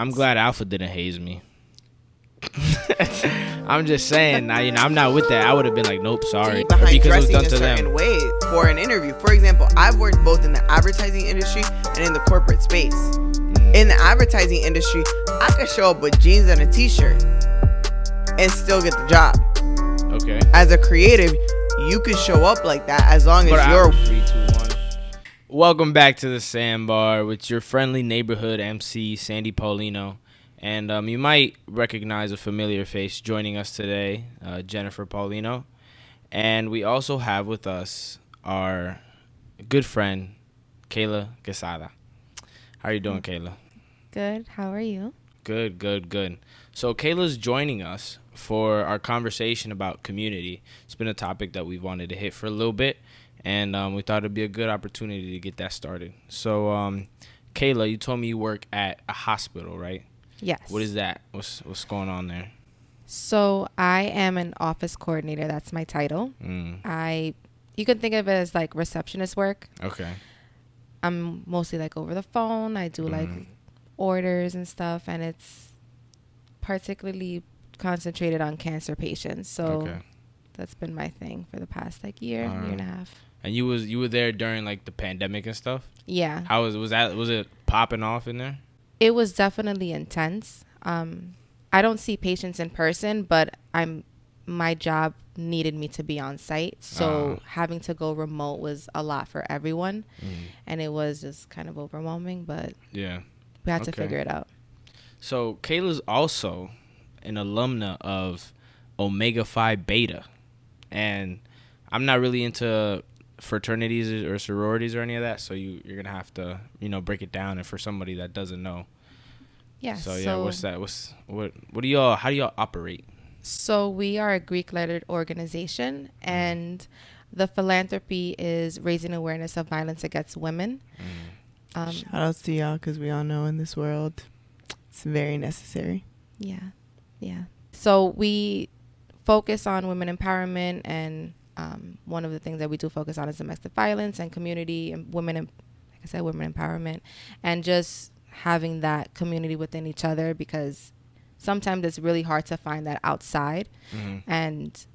I'm glad Alpha didn't haze me. I'm just saying, I, you know, I'm not with that. I would have been like, nope, sorry, behind because it was dressing done a to certain them. way for an interview. For example, I've worked both in the advertising industry and in the corporate space. Mm. In the advertising industry, I could show up with jeans and a t-shirt and still get the job. Okay. As a creative, you could show up like that as long as I- you're two, one. Welcome back to the Sandbar with your friendly neighborhood MC Sandy Paulino, and um, you might recognize a familiar face joining us today, uh, Jennifer Paulino, and we also have with us our good friend Kayla Quesada. How are you doing, Kayla? Good. How are you? Good, good, good. So Kayla's joining us for our conversation about community. It's been a topic that we've wanted to hit for a little bit, and um, we thought it'd be a good opportunity to get that started. So, um, Kayla, you told me you work at a hospital, right? Yes. What is that? What's what's going on there? So I am an office coordinator. That's my title. Mm, I, you can think of it as like receptionist work. okay. I'm mostly like over the phone. I do like Mhm. orders and stuff, and it's particularly concentrated on cancer patients. So Okay. that's been my thing for the past like year, Alright. year and a half. And you was you were there during like the pandemic and stuff. Yeah. How was was that? Was it popping off in there? It was definitely intense. Um, I don't see patients in person, but I'm my job needed me to be on site, so Ah. having to go remote was a lot for everyone, Mm, and it was just kind of overwhelming. But yeah. we had to figure it out. So Kayla's also an alumna of Omega Phi Beta, and I'm not really into fraternities or sororities or any of that. So you you're gonna have to you know break it down, and for somebody that doesn't know. Yeah. So yeah, what's that? What's what? What do y'all? How do y'all operate? So we are a Greek-lettered organization, and the philanthropy is raising awareness of violence against women. Mm. Um, Shout outs to y'all because we all know in this world it's very necessary. Yeah, yeah. So we focus on women empowerment, and um, one of the things that we do focus on is domestic violence and community and women, and, like I said, women empowerment, and just having that community within each other because sometimes it's really hard to find that outside, Mhm. and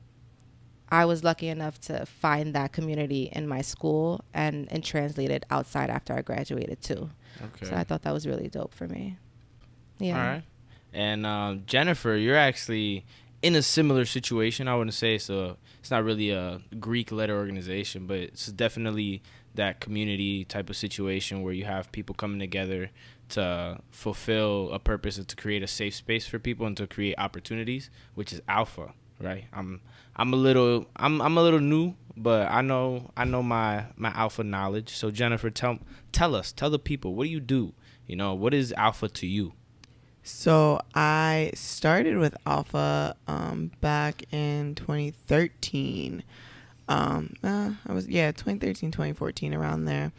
I was lucky enough to find that community in my school and and translate it outside after I graduated too. Okay. So I thought that was really dope for me. Yeah. All right. And um, Jennifer, you're actually in a similar situation. I wouldn't say it's a, it's not really a Greek letter organization, but it's definitely that community type of situation where you have people coming together to fulfill a purpose and to create a safe space for people and to create opportunities, which is Alpha, right? I'm I'm a little I'm I'm a little new, but I know I know my my Alpha knowledge. So Jennifer, tell tell us, tell the people, what do you do? You know, what is Alpha to you? So I started with Alpha um, back in 2013. Um, uh, I was yeah 2013 2014 around there.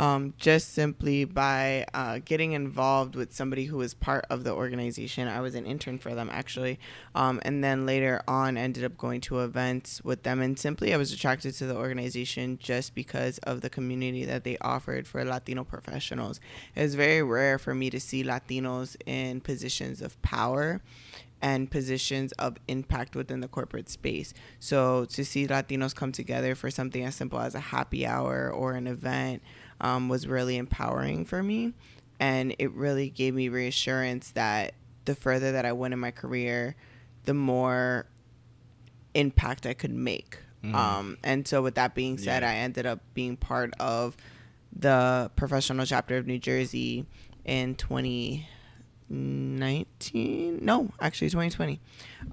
Um, just simply by uh, getting involved with somebody who was part of the organization. I was an intern for them actually, um, and then later on ended up going to events with them. And simply, I was attracted to the organization just because of the community that they offered for Latino professionals. It was very rare for me to see Latinos in positions of power and positions of impact within the corporate space. So to see Latinos come together for something as simple as a happy hour or an event um, was really empowering for me. And it really gave me reassurance that the further that I went in my career, the more impact I could make. Mhm. Um, and so, with that being said, Yeah. I ended up being part of the professional chapter of New Jersey in 2019. No, actually 2020.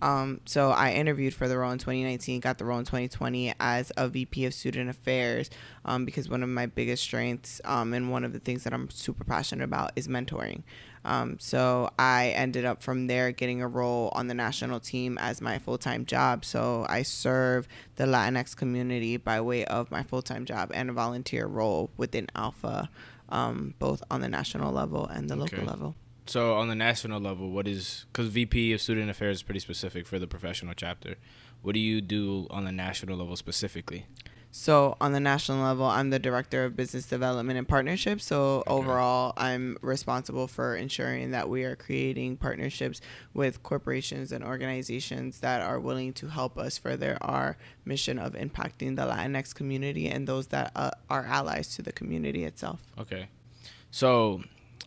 Um, so I interviewed for the role in 2019, got the role in 2020 as a VP of Student Affairs um, because one of my biggest strengths um, and one of the things that I'm super passionate about is mentoring. Um, so I ended up from there getting a role on the national team as my full time job. So I serve the Latinx community by way of my full time job and a volunteer role within Alpha, um, both on the national level and the local level. So on the national level, what is because VP of Student Affairs is pretty specific for the professional chapter. What do you do on the national level specifically? So on the national level, I'm the director of business development and partnerships. So Okay. overall, I'm responsible for ensuring that we are creating partnerships with corporations and organizations that are willing to help us further our mission of impacting the Latinx community and those that uh, are allies to the community itself. Okay. So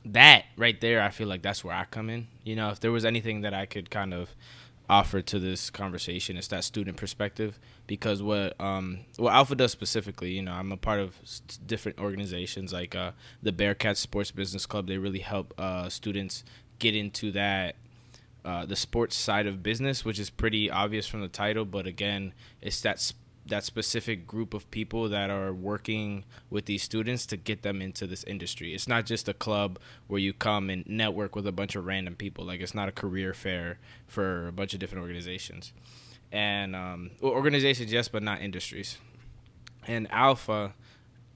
that right there, I feel like that's where I come in. You know, if there was anything that I could kind of offer to this conversation, it's that student perspective. Because what um what Alpha does specifically, you know, I'm a part of different organizations like uh, the Bearcats Sports Business Club. They really help uh, students get into that uh, the sports side of business, which is pretty obvious from the title. But again, it's that that specific group of people that are working with these students to get them into this industry. It's not just a club where you come and network with a bunch of random people. Like it's not a career fair for a bunch of different organizations, and um, organizations yes, but not industries. And Alpha,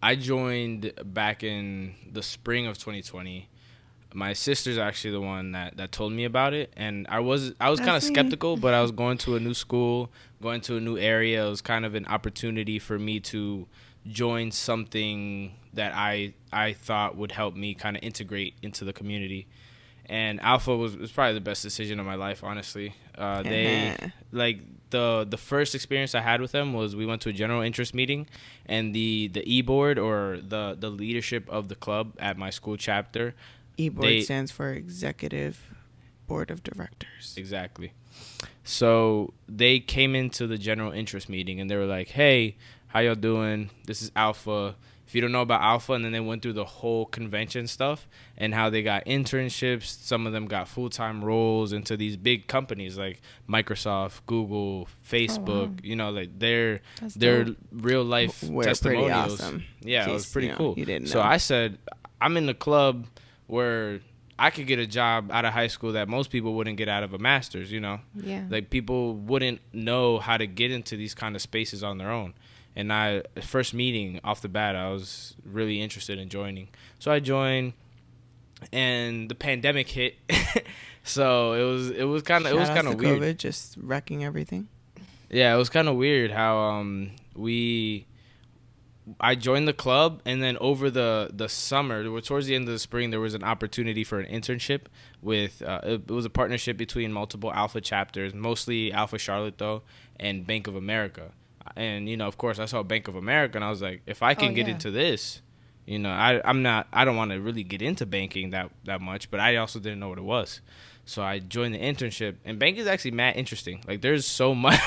I joined back in the spring of 2020 my sister's actually the one that, that told me about it and i was i was kind of skeptical but i was going to a new school going to a new area. It was kind of an opportunity for me to join something that i i thought would help me kind of integrate into the community. And alpha was, was probably the best decision of my life honestly. Uh, they Uh-huh. like the the first experience I had with them was we went to a general interest meeting, and the the e board or the the leadership of the club at my school chapter E-board They- stands for Executive Board of Directors. Exactly. So they came into the general interest meeting and they were like, "Hey, how y'all doing? This is Alpha. If you don't know about Alpha, and then they went through the whole convention stuff and how they got internships. Some of them got full time roles into these big companies like Microsoft, Google, Facebook. Oh, you know, like they're That's they're dope. real life We're pretty testimonials. awesome. Yeah, In it was pretty cool. you didn't Know. So. I said, I'm in the club where I could get a job out of high school that most people wouldn't get out of a master's. You know, Yeah. like people wouldn't know how to get into these kind of spaces on their own. And I first meeting off the bat, I was really interested in joining. So I joined, and the pandemic hit. so it was it was kind of it was kind of weird. COVID, just wrecking everything. Yeah, it was kind of weird how um we I joined the club and then over the the summer, towards the end of the spring, there was an opportunity for an internship with uh, it, it was a partnership between multiple Alpha chapters, mostly Alpha Charlotte though, and Bank of America. And you know, of course, I saw Bank of America and I was like, if I can Oh, get yeah. into this, you know, I I'm not I don't want to really get into banking that that much, but I also didn't know what it was. So I joined the internship, and banking is actually mad interesting. Like, there's so much.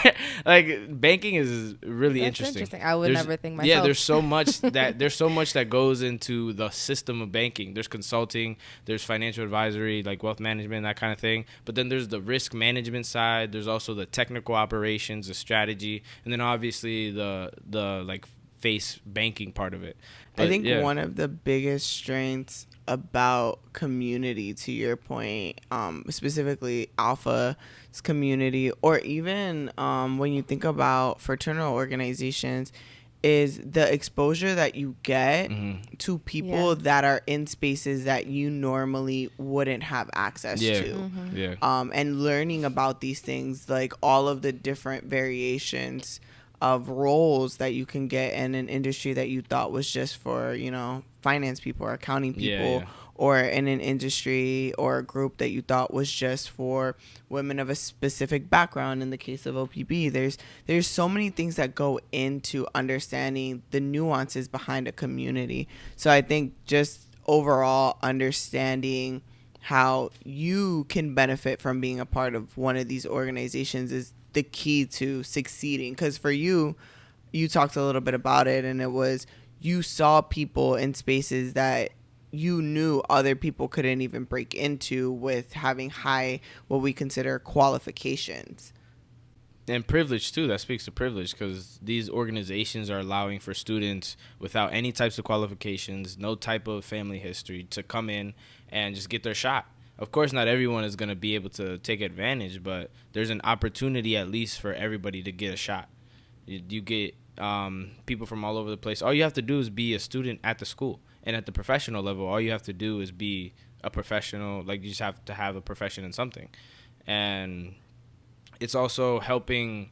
like, banking is really That's interesting. interesting. I would There's- never think myself. Yeah, there's so much that there's so much that goes into the system of banking. There's consulting, there's financial advisory, like wealth management, that kind of thing. But then there's the risk management side. There's also the technical operations, the strategy, and then obviously the the like face banking part of it. I think yeah. one of the biggest strengths about community, to your point, um, specifically Alpha's community, or even um, when you think about fraternal organizations, is the exposure that you get Mhm. to people Yeah. that are in spaces that you normally wouldn't have access Yeah. to Mhm. Yeah. um, and learning about these things, like all of the different variations of roles that you can get in an industry that you thought was just for, you know, finance people or accounting Yeah, people, yeah. or in an industry or a group that you thought was just for women of a specific background. In the case of OPB, there's there's so many things that go into understanding the nuances behind a community. So I think just overall understanding how you can benefit from being a part of one of these organizations is the key to succeeding because for you you talked a little bit about it and it was you saw people in spaces that you knew other people couldn't even break into with having high what we consider qualifications. And privilege too. That speaks to privilege because these organizations are allowing for students without any types of qualifications no type of family history to come in and just get their shot of course not everyone is going to be able to take advantage but there's an opportunity at least for everybody to get a shot you, you get um, people from all over the place all you have to do is be a student at the school and at the professional level all you have to do is be a professional like you just have to have a profession in something and it's also helping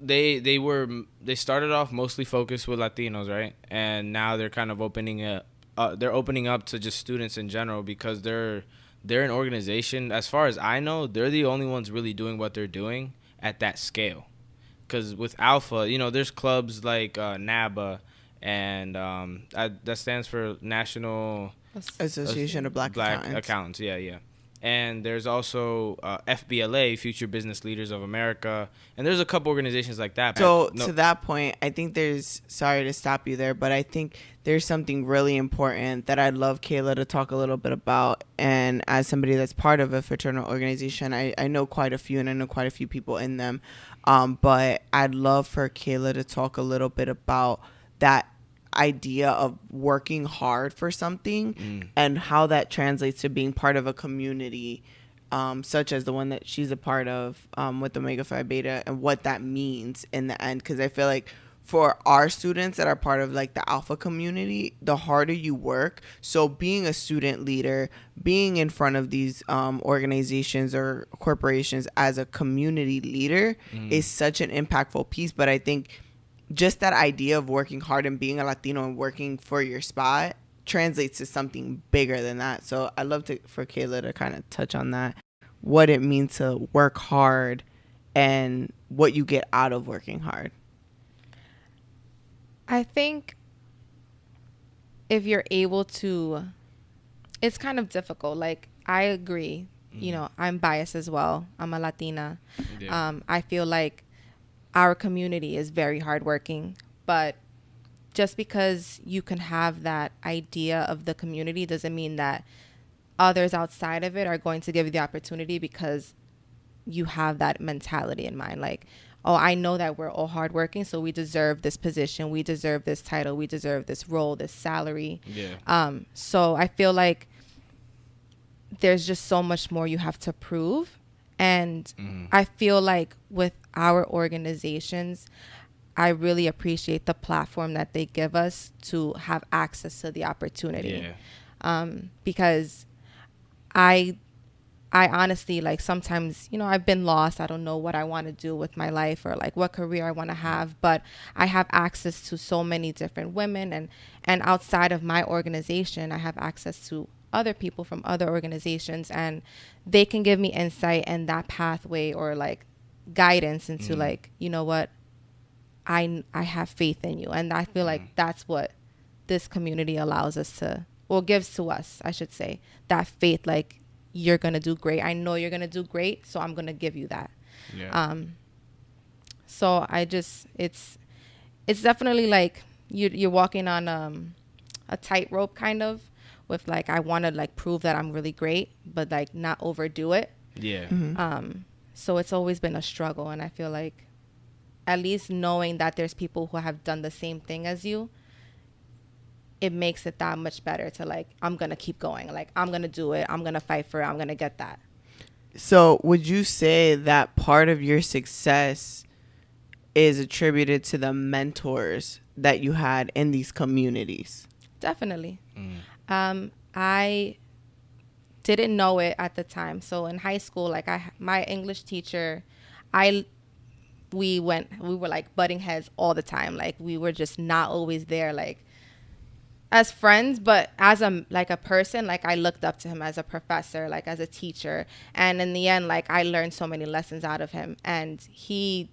they they were they started off mostly focused with Latinos, right? And now they're kind of opening it. Uh, they're opening up to just students in general because they're they're an organization. As far as I know, they're the only ones really doing what they're doing at that scale. Because with Alpha, you know, there's clubs like uh, NABA, and um, that stands for National Association of Black, Black Accountants. Accountants. Yeah, yeah. And there's also uh, FBLA, Future Business Leaders of America, and there's a couple organizations like that. So No- to that point, I think there's sorry to stop you there, but I think there's something really important that I'd love Kayla to talk a little bit about. And as somebody that's part of a fraternal organization, I, I know quite a few and I know quite a few people in them. Um, but I'd love for Kayla to talk a little bit about that idea of working hard for something Mm. and how that translates to being part of a community um, such as the one that she's a part of um, with Omega Phi Beta and what that means in the end. Because I feel like for our students that are part of like the Alpha community, the harder you work. So being a student leader, being in front of these um, organizations or corporations as a community leader is such an impactful piece. But I think just that idea of working hard and being a Latino and working for your spot translates to something bigger than that. So I'd love to for Kayla to kind of touch on that, what it means to work hard and what you get out of working hard. I think if you're able to, it's kind of difficult. Like, I agree. You know, I'm biased as well. I'm a Latina. Yeah. Um, I feel like our community is very hardworking, but just because you can have that idea of the community doesn't mean that others outside of it are going to give you the opportunity because you have that mentality in mind. Like, oh, I know that we're all hardworking, so we deserve this position, we deserve this title, we deserve this role, this salary. yeah. Um, so I feel like there's just so much more you have to prove. And Mm-hmm. I feel like with our organizations, I really appreciate the platform that they give us to have access to the opportunity. Yeah. Um, because I I honestly like sometimes, you know, I've been lost. I don't know what I want to do with my life or like what career I want to have, but I have access to so many different women and and outside of my organization, I have access to other people from other organizations and they can give me insight and that pathway or like guidance into like, you know what? I I have faith in you and I feel like that's what this community allows us to or gives to us, I should say. That faith like you're going to do great. I know you're going to do great, so I'm going to give you that. Yeah. Um, so I just it's it's definitely like you you're walking on um, a tightrope kind of with like I want to like prove that I'm really great, but like not overdo it. yeah. Um, so it's always been a struggle, and I feel like at least knowing that there's people who have done the same thing as you, it makes it that much better to like I'm gonna keep going. Like I'm gonna do it. I'm gonna fight for it. I'm gonna get that. So would you say that part of your success is attributed to the mentors that you had in these communities? Definitely. Mm. Um, I didn't know it at the time. So in high school, like I, my English teacher, I, we went, we were like butting heads all the time. Like we were just not always there, like as friends, but as a like a person, like I looked up to him as a professor, like as a teacher. And in the end, like I learned so many lessons out of him, and he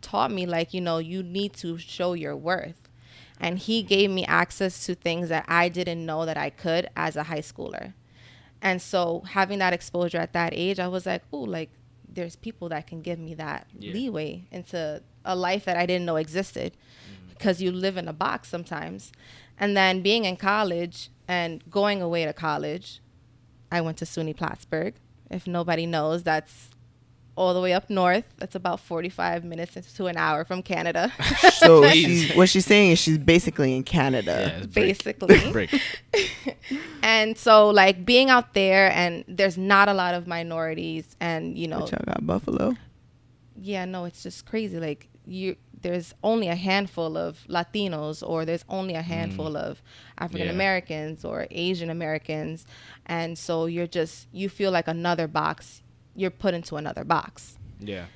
taught me like you know you need to show your worth and he gave me access to things that I didn't know that I could as a high schooler. And so having that exposure at that age, I was like, "Oh, like there's people that can give me that Yeah. leeway into a life that I didn't know existed." Mm. Because you live in a box sometimes. And then being in college and going away to college, I went to SUNY Plattsburgh. If nobody knows, that's all the way up north. That's about 45 minutes to an hour from Canada. So she's, what she's saying is she's basically in Canada. Yeah, it's break. basically. Break. And so like being out there and there's not a lot of minorities and you know Which I got Buffalo. yeah no it's just crazy like you there's only a handful of Latinos or there's only a mm. handful of African Americans or Asian Americans and so you're just you feel like another box you're put into another box Yeah.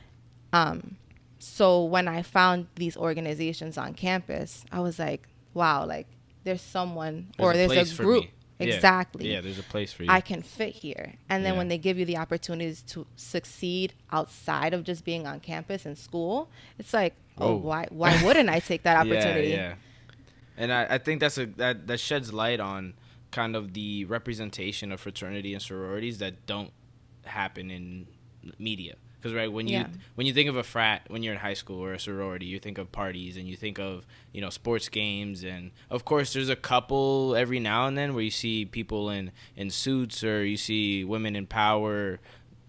um so when I found these organizations on campus, I was like, wow, like there's someone There's or a there's a group. Yeah. Exactly. Yeah, there's a place for you. I can fit here. And then Yeah. when they give you the opportunities to succeed outside of just being on campus and school, it's like, oh, why why wouldn't I take that opportunity? Yeah, yeah. And I, I think that's a that that sheds light on kind of the representation of fraternity and sororities that don't happen in media. Because right when you Yeah. when you think of a frat when you're in high school or a sorority, you think of parties and you think of you know sports games and of course there's a couple every now and then where you see people in in suits or you see women in power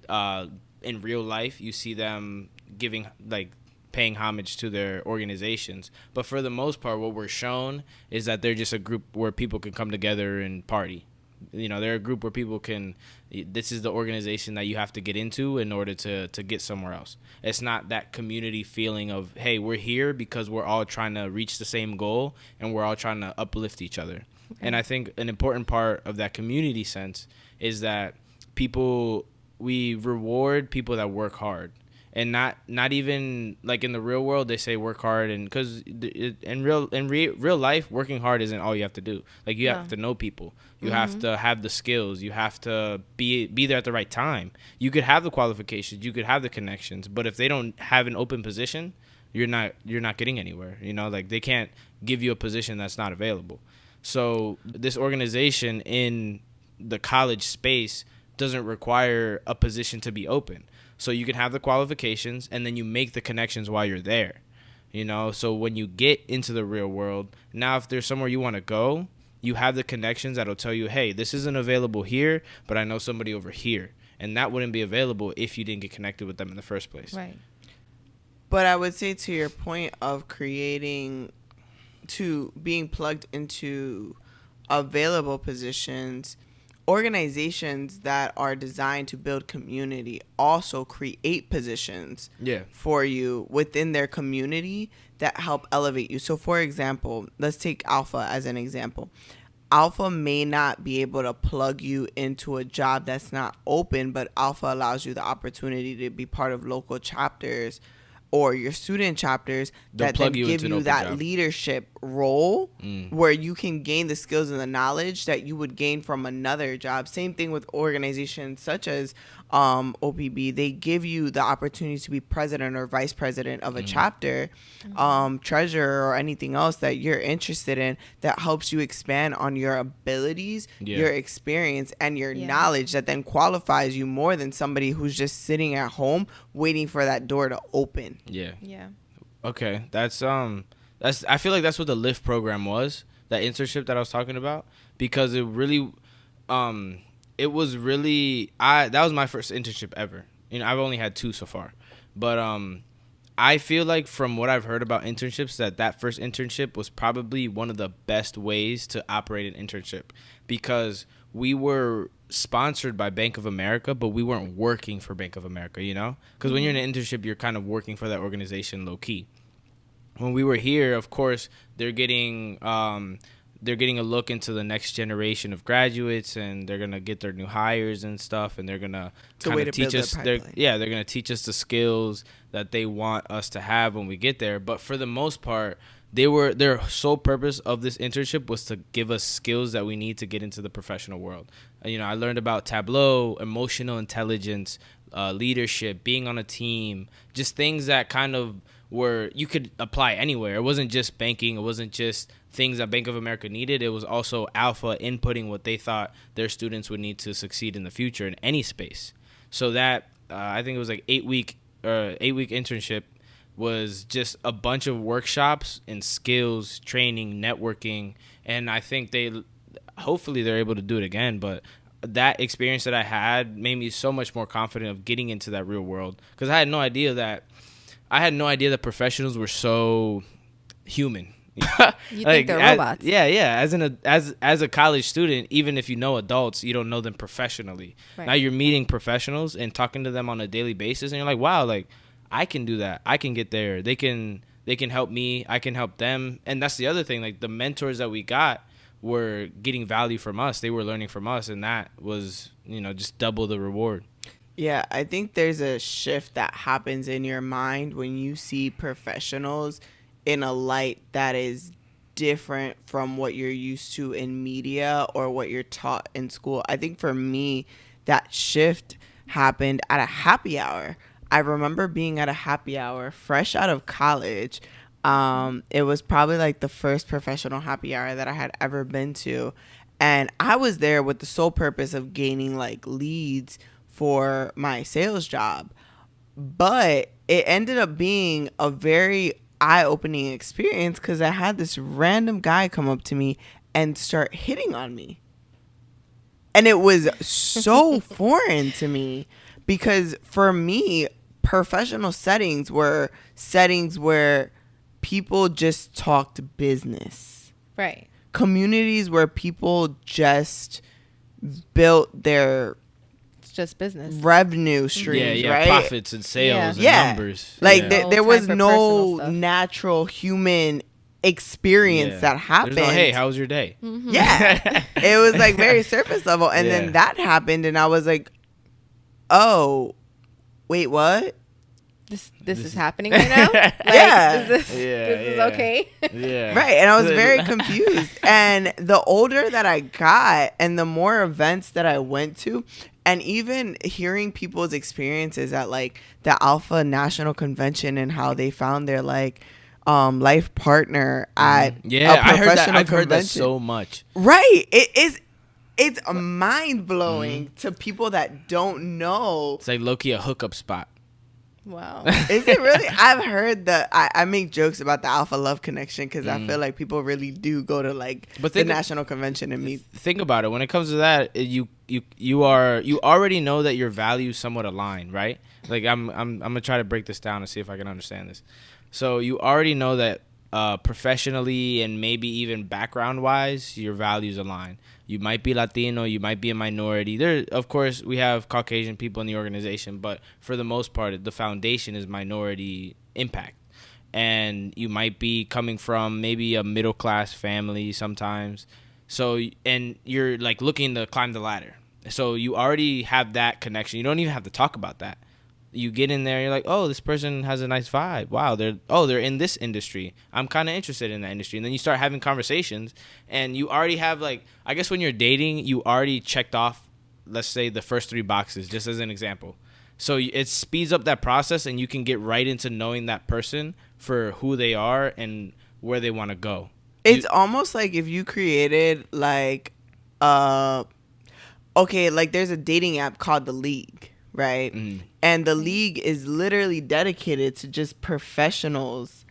uh, in real life. You see them giving like paying homage to their organizations. But for the most part, what we're shown is that they're just a group where people can come together and party. You know, they're a group where people can. This is the organization that you have to get into in order to to get somewhere else. It's not that community feeling of hey, we're here because we're all trying to reach the same goal and we're all trying to uplift each other. And I think an important part of that community sense is that people we reward people that work hard and not not even like in the real world they say work hard and because in real in re, real life working hard isn't all you have to do. Like you have to know people. You mm-hmm. have to have the skills. You have to be be there at the right time. You could have the qualifications. You could have the connections. But if they don't have an open position you're not you're not getting anywhere you know? Like they can't give you a position that's not available. So this organization in the college space doesn't require a position to be open. So you can have the qualifications and then you make the connections while you're there. You know, so when you get into the real world, now if there's somewhere you want to go, you have the connections that'll tell you, "Hey, this isn't available here, but I know somebody over here." And that wouldn't be available if you didn't get connected with them in the first place. Right. But I would say to your point of creating to being plugged into available positions, organizations that are designed to build community also create positions Yeah. for you within their community that help elevate you. So for example, let's take Alpha as an example. Alpha may not be able to plug you into a job that's not open, but Alpha allows you the opportunity to be part of local chapters or your student chapters They'll that then give you that job. leadership role Mm. where you can gain the skills and the knowledge that you would gain from another job. Same thing with organizations such as um, OPB. They give you the opportunity to be president or vice president Mm. of a chapter, um, treasurer, or anything else that you're interested in that helps you expand on your abilities, Yeah. your experience, and your Yeah. knowledge that then qualifies you more than somebody who's just sitting at home waiting for that door to open. Yeah. Yeah. Okay, that's um, that's I feel like that's what the Lift program was, that internship that I was talking about, because it really, um, it was really I that was my first internship ever. You know, I've only had two so far, but um, I feel like from what I've heard about internships that that first internship was probably one of the best ways to operate an internship because we were sponsored by Bank of America, but we weren't working for Bank of America, you know? Because when you're in an internship, you're kind of working for that organization low key. When we were here, of course, they're getting um, they're getting a look into the next generation of graduates, and they're gonna get their new hires and stuff, and they're gonna kind of to teach their us. They're, yeah, they're gonna teach us the skills that they want us to have when we get there. But for the most part, they were their sole purpose of this internship was to give us skills that we need to get into the professional world. You know, I learned about Tableau, emotional intelligence, uh, leadership, being on a team, just things that kind of were you could apply anywhere. It wasn't just banking. It wasn't just things that Bank of America needed. It was also Alpha inputting what they thought their students would need to succeed in the future in any space. So that uh, I think it was like eight week uh, eight week internship was just a bunch of workshops and skills training networking and i think they hopefully they're able to do it again but that experience that i had made me so much more confident of getting into that real world because i had no idea that i had no idea that professionals were so human. You think they're as- robots. yeah yeah. As an as as a college student even if you know adults you don't know them professionally. Right. now you're meeting professionals and talking to them on a daily basis and you're like wow like i can do that. I can get there. They can they can help me. I can help them. And that's the other thing like the mentors that we got were getting value from us. They were learning from us and that was you know just double the reward Yeah, I think there's a shift that happens in your mind when you see professionals in a light that is different from what you're used to in media or what you're taught in school. I think for me, that shift happened at a happy hour. I remember being at a happy hour fresh out of college. Um, it was probably like the first professional happy hour that I had ever been to. And I was there with the sole purpose of gaining like leads for my sales job. But it ended up being a very eye opening experience because I had this random guy come up to me and start hitting on me. And it was so foreign to me because for me, professional settings were settings where people just talked business. Right. Communities where people just built their just business. revenue streams, yeah, yeah, right? profits and sales and Yeah. numbers. Like yeah. there, there was no natural human experience Yeah. that happened. no, hey, how was your day? Mm-hmm. yeah, it was like very surface level, and Yeah. then that happened, and I was like, "Oh, wait, what?" This this, This is is- happening right now. Like, Yeah. Is this, Yeah, this yeah. is okay. Yeah. Right, and I was very confused. And the older that I got, and the more events that I went to, and even hearing people's experiences at like the Alpha National Convention and how they found their like um life partner at Mm-hmm. yeah, a I heard that. I've heard that so much. Right. It is it's mind blowing to people that don't know. It's like low key a hookup spot. Wow. Is it really? I've heard that I, I make jokes about the Alpha Love Connection because I Mm. feel like people really do go to like But the of- national convention and meet. Think about it. When it comes to that, you you you are you already know that your values somewhat align, right? Like I'm I'm I'm gonna try to break this down and see if I can understand this. So you already know that uh, professionally and maybe even background wise, your values align. You might be Latino, you might be a minority. There, of course, we have Caucasian people in the organization, but for the most part, the foundation is minority impact. And you might be coming from maybe a middle class family sometimes. So, and you're like looking to climb the ladder. So you already have that connection. You don't even have to talk about that. You get in there you're like oh this person has a nice vibe. Wow they're oh they're in this industry. I'm kind of interested in that industry. And then you start having conversations and you already have like i guess when you're dating you already checked off let's say the first three boxes just as an example. So it speeds up that process and you can get right into knowing that person for who they are and where they want to go. It's almost like if you created like, uh, okay, like there's a dating app called The League, right? Mhm. And The League is literally dedicated to just professionals.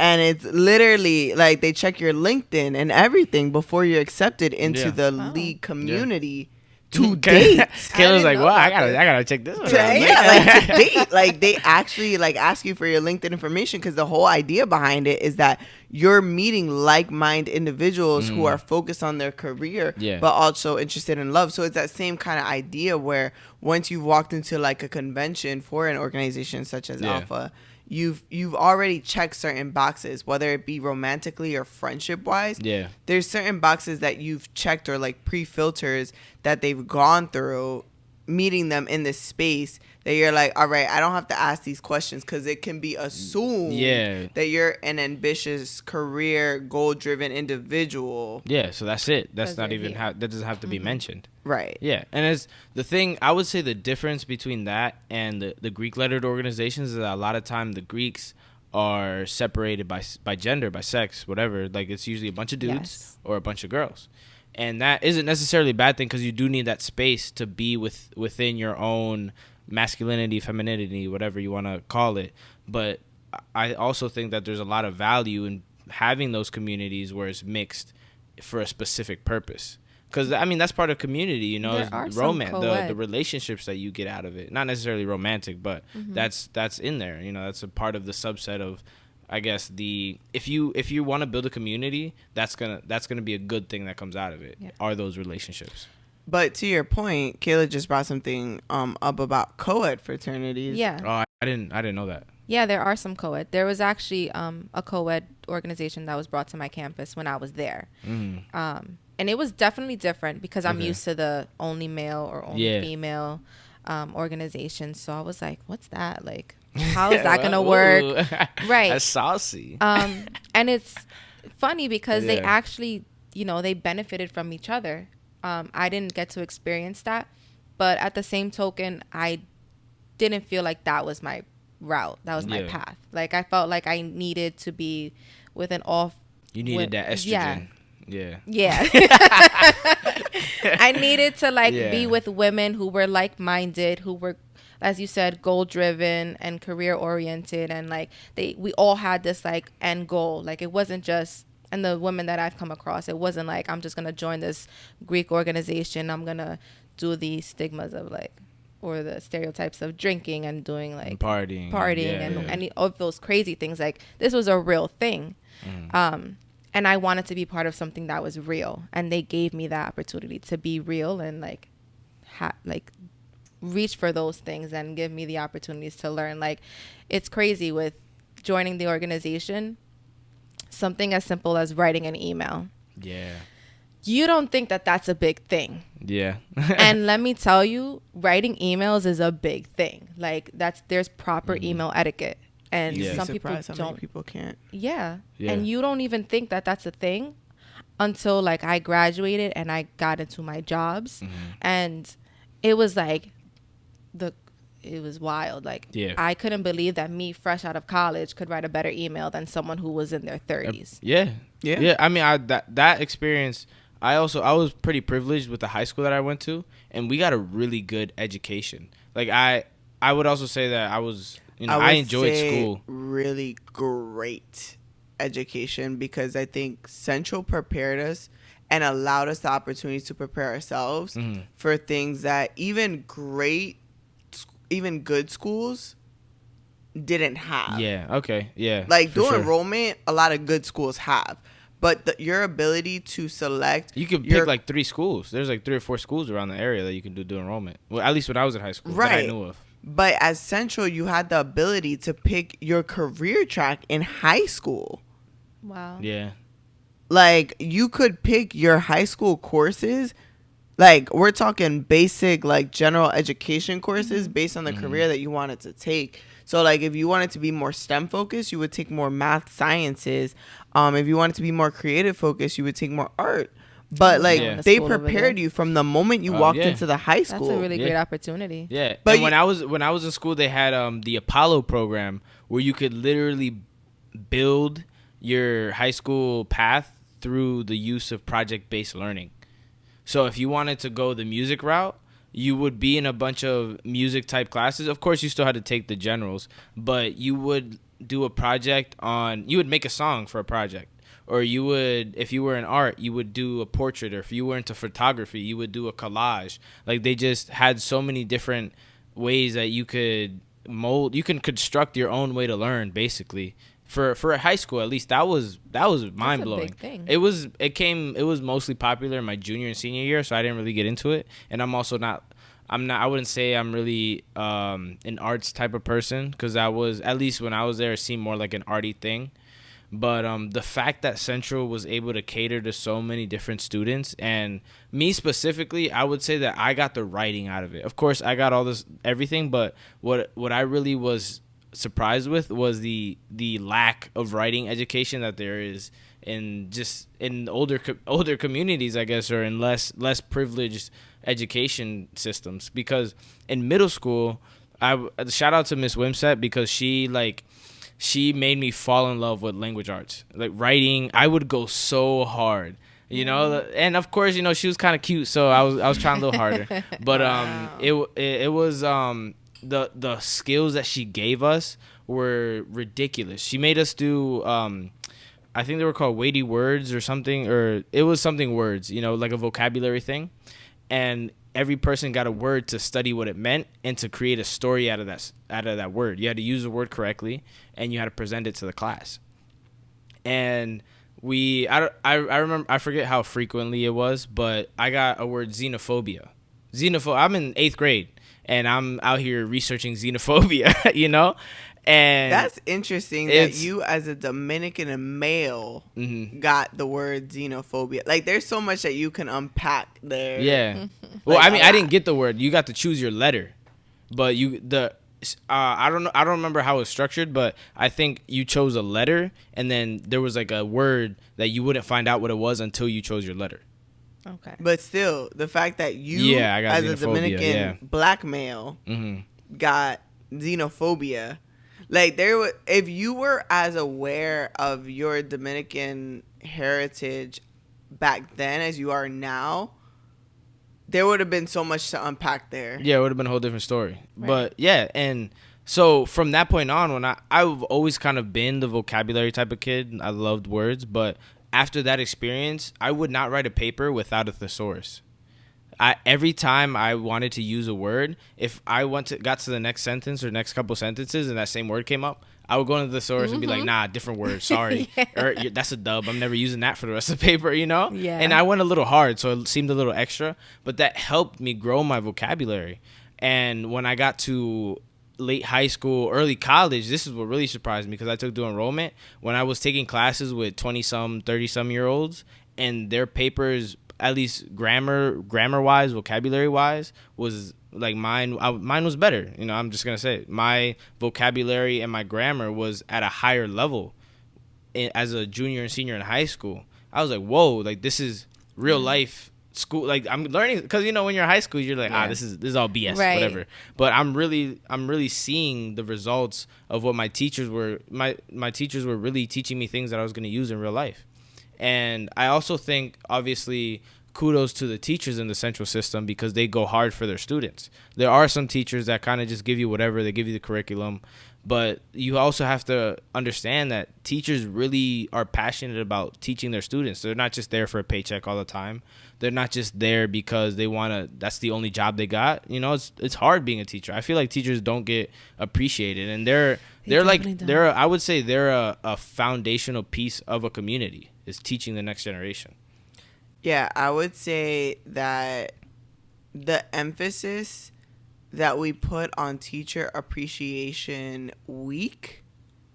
And it's literally like they check your LinkedIn and everything before you're accepted into Yeah. the Wow. league community to date. Kayla's like know wow i gotta i gotta check this one out yeah, like to date. Like they actually like ask you for your LinkedIn information because the whole idea behind it is that you're meeting like-minded individuals who mm. are focused on their career, Yeah. but also interested in love. So it's that same kind of idea where once you've walked into like a convention for an organization such as Yeah. Alpha. You've you've already checked certain boxes, whether it be romantically or friendship wise yeah there's certain boxes that you've checked or like pre-filters that they've gone through meeting them in this space that you're like all right i don't have to ask these questions because it can be assumed Yeah. that you're an ambitious career goal-driven individual yeah so that's it that's Because not you're even here. how that doesn't have to be mm-hmm. mentioned right Yeah, and as the thing, I would say the difference between that and the, the Greek lettered organizations is that a lot of time the Greeks are separated by by gender, by sex, whatever. Like it's usually a bunch of dudes Yes. or a bunch of girls, and that isn't necessarily a bad thing because you do need that space to be with within your own masculinity, femininity, whatever you want to call it. But I also think that there's a lot of value in having those communities where it's mixed for a specific purpose. Because I mean that's part of community, you know, There is are some romance, the, the relationships that you get out of it. Not necessarily romantic, but Mm-hmm. that's that's in there. You know, that's a part of the subset of, I guess the if you if you want to build a community, that's gonna that's gonna be a good thing that comes out of it. Yeah. Are those relationships? But to your point kayla just brought something um up about co-ed fraternities Yeah. Oh, I, I didn't I didn't know that. Yeah, there are some co-ed. There was actually um, a co-ed organization that was brought to my campus when I was there. Mm. Um, and it was definitely different because I'm Okay. used to the only male or only Yeah. female. um, organization. So I was like, what's that? Like, how is that gonna work? Right. That's saucy. Um, and it's funny because they actually, you know, they benefited from each other. Um, I didn't get to experience that, but at the same token, I didn't feel like that was my route. That was my Yeah. path. Like I felt like I needed to be with an off. you needed with- that estrogen. Yeah. Yeah. I needed to like Yeah. be with women who were like minded, who were as you said, goal driven and career oriented and like they we all had this like end goal. Like it wasn't just and the women that I've come across, it wasn't like I'm just gonna join this Greek organization, I'm gonna do the stigmas of like or the stereotypes of drinking and doing like And partying. partying Yeah, and yeah. any of those crazy things. Like this was a real thing. Mm. Um, and I wanted to be part of something that was real, and they gave me that opportunity to be real and like, ha- like, reach for those things and give me the opportunities to learn. Like, it's crazy with joining the organization. Something as simple as writing an email. Yeah. You don't think that that's a big thing. Yeah. and let me tell you, writing emails is a big thing. Like that's there's proper Mhm. email etiquette, and Yeah. Some people how don't. people can't. Yeah. Yeah. and you don't even think that that's a thing until like I graduated and I got into my jobs, Mhm. and it was like the it was wild. Like Yeah. I couldn't believe that me fresh out of college could write a better email than someone who was in their thirties. Yeah. Yeah. Yeah. I mean, I that that experience. I also I was pretty privileged with the high school that I went to, and we got a really good education. Like I I would also say that I was you know I, would enjoyed say school. Really great education because I think Central prepared us and allowed us the opportunity to prepare ourselves Mhm. for things that even great, even good schools didn't have. Yeah. Okay. Yeah. Like for during sure. enrollment, a lot of good schools have, but the, your ability to select You could your- pick like three schools. There's like three or four schools around the area that you can do do enrollment. Well, at least when I was in high school, that I knew of. But as Central, you had the ability to pick your career track in high school. Wow. Yeah. Like you could pick your high school courses. Like we're talking basic like general education courses based on the Mhm. career that you wanted to take. So like if you wanted to be more STEM focused, you would take more math sciences. Um if you wanted to be more creative focused, you would take more art. But like Yeah. they prepared you from the moment you Oh, walked yeah. into the high school. That's a really Yeah. great opportunity. Yeah, But but you- when I was when I was in school, they had um the Apollo program where you could literally build your high school path through the use of project based learning. So if you wanted to go the music route, you would be in a bunch of music type classes. Of course, you still had to take the generals, but you would do a project on. You would make a song for a project. Or you would, if you were in art, you would do a portrait. Or if you were into photography, you would do a collage. Like they just had so many different ways that you could mold. You can construct your own way to learn, basically. For for a high school, at least that was that was mind blowing. thing. It was it came it was mostly popular in my junior and senior year, so I didn't really get into it. And I'm also not I'm not I wouldn't say I'm really um an arts type of person because I was at least when I was there it seemed more like an arty thing. But um, the fact that Central was able to cater to so many different students, and me specifically, I would say that I got the writing out of it. Of course, I got all this everything, but what what I really was surprised with was the the lack of writing education that there is in just in older older communities, I guess, or in less less privileged education systems. Because in middle school, I shout out to Miss Wimsett because she like she made me fall in love with language arts. Like writing, I would go so hard. You know, and of course, you know, she was kind of cute, so I was I was trying a little harder. But um it, it it was um the the skills that she gave us were ridiculous. She made us do um I think they were called weighty words or something or it was something words, you know, like a vocabulary thing. And every person got a word to study what it meant and to create a story out of that out of that word. You had to use the word correctly and you had to present it to the class. And we I, I I remember I forget how frequently it was, but I got a word xenophobia. Xenophobia. I'm in 8th grade and I'm out here researching xenophobia, you know? And That's interesting that you, as a Dominican male, Mhm. got the word xenophobia. Like, there's so much that you can unpack there. Yeah. well, Like, I mean, I didn't get the word. You got to choose your letter. but you the uh, I don't know. I don't remember how it was structured, but I think you chose a letter, and then there was like a word that you wouldn't find out what it was until you chose your letter. Okay. But still, the fact that you, Yeah, I got as a Dominican yeah. black male, hmm got xenophobia. Like there, wa- if you were as aware of your Dominican heritage back then as you are now, there would have been so much to unpack there. Yeah, it would have been a whole different story. Right. But yeah, and so from that point on, when I I've always kind of been the vocabulary type of kid. I loved words, but after that experience, I would not write a paper without a thesaurus. I every time I wanted to use a word, if I went to got to the next sentence or next couple sentences and that same word came up, I would go into the thesaurus and be like, mm-hmm. "Nah, different word. Sorry, Yeah. or that's a dub. I'm never using that for the rest of the paper." You know? Yeah. And I went a little hard, so it seemed a little extra, but that helped me grow my vocabulary. And when I got to late high school, early college, this is what really surprised me because I took dual enrollment when I was taking classes with 20 some, 30 some year olds and their papers at least grammar grammar wise, vocabulary wise was like mine I, mine was better. You know, I'm just going to say it. my vocabulary and my grammar was at a higher level in, as a junior and senior in high school. I was like, "Whoa, like this is real life school like I'm learning cuz you know when you're in high school you're like, "Ah, this is this is all BS, Right. whatever." But I'm really I'm really seeing the results of what my teachers were my my teachers were really teaching me things that I was going to use in real life. And I also think obviously kudos to the teachers in the central system because they go hard for their students. There are some teachers that kind of just give you whatever, they give you the curriculum, but you also have to understand that teachers really are passionate about teaching their students. They're not just there for a paycheck all the time. They're not just there because they want to that's the only job they got. You know, it's it's hard being a teacher. I feel like teachers don't get appreciated and they're They they're like don't. they're I would say they're a, a foundational piece of a community is teaching the next generation. Yeah, I would say that the emphasis that we put on teacher appreciation week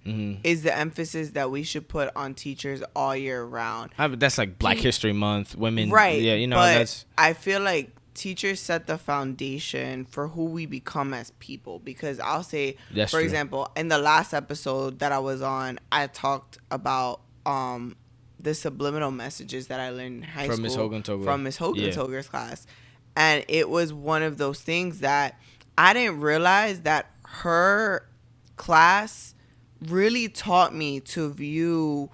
Mm-hmm. is the emphasis that we should put on teachers all year round. I, that's like Black Te- History Month, women. right. Yeah, you know but that's I feel like teachers set the foundation for who we become as people because I'll say That's for true. example, in the last episode that I was on, I talked about um the subliminal messages that I learned in high From school Miss Hogan Togler. from Miss Hogan Yeah. Togler's class. And it was one of those things that I didn't realize that her class really taught me to view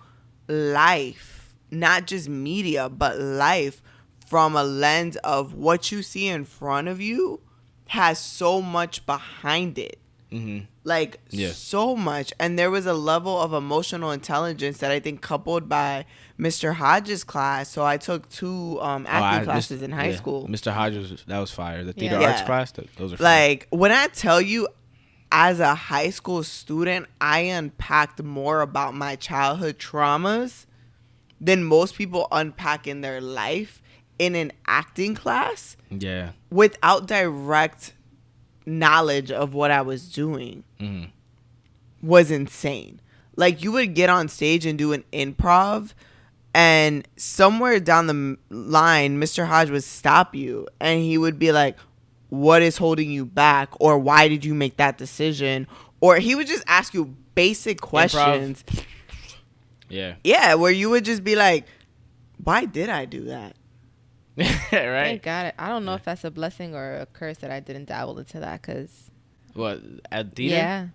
life, not just media, but life from a lens of what you see in front of you has so much behind it. Hmm Like Yeah. so much. And there was a level of emotional intelligence that I think coupled by Mr. Hodges' class. So I took two um, acting classes in high school. Mr. Hodges, that was fire. The theater Yeah. arts Yeah. class, th- those are fire. Like when I tell you, as a high school student, I unpacked more about my childhood traumas than most people unpack in their life in an acting class yeah. without direct knowledge of what I was doing hmm was insane. Like you would get on stage and do an improv and somewhere down the line Mr. Hodge would stop you and he would be like what is holding you back or why did you make that decision or he would just ask you basic questions. Yeah. Yeah, where you would just be like why did I do that? Thank right. God. I don't know if that's a blessing or a curse that I didn't dabble into that because What at theater? yeah,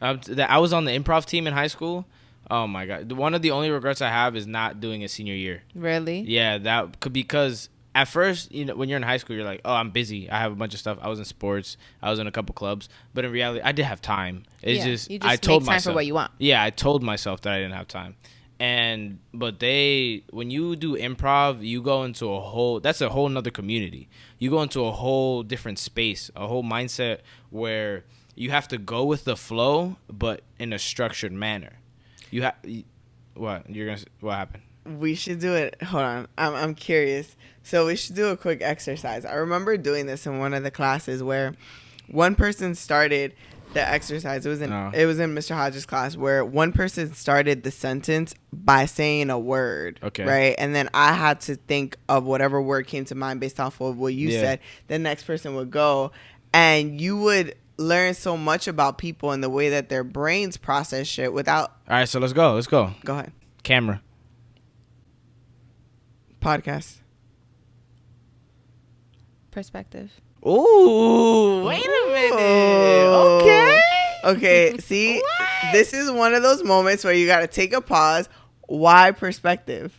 I was on the improv team in high school. Oh my god! One of the only regrets I have is not doing a senior year. really. Yeah, that could because at first, you know, when you're in high school, you're like, "Oh, I'm busy. I have a bunch of stuff. I was in sports. I was in a couple clubs." But in reality, I did have time. It's Yeah, just, you just I told myself for what you want. Yeah, I told myself that I didn't have time. And but they when you do improv, you go into a whole that's a whole nother community. You go into a whole different space, a whole mindset where you have to go with the flow but in a structured manner. You have what? You're to what happened? We should do it. Hold on. I'm I'm curious. So we should do a quick exercise. I remember doing this in one of the classes where one person started the exercise. It was in Oh. it was in Mr. Hodges' class where one person started the sentence by saying a word. Okay. Right? And then I had to think of whatever word came to mind based off of what you Yeah. said. The next person would go and you would learn so much about people and the way that their brains process shit without. All right, so let's go. Let's go. Go ahead. Camera. Podcast. Perspective. Ooh, wait a minute. Ooh. Okay. See, this is one of those moments where you got to take a pause. Why perspective?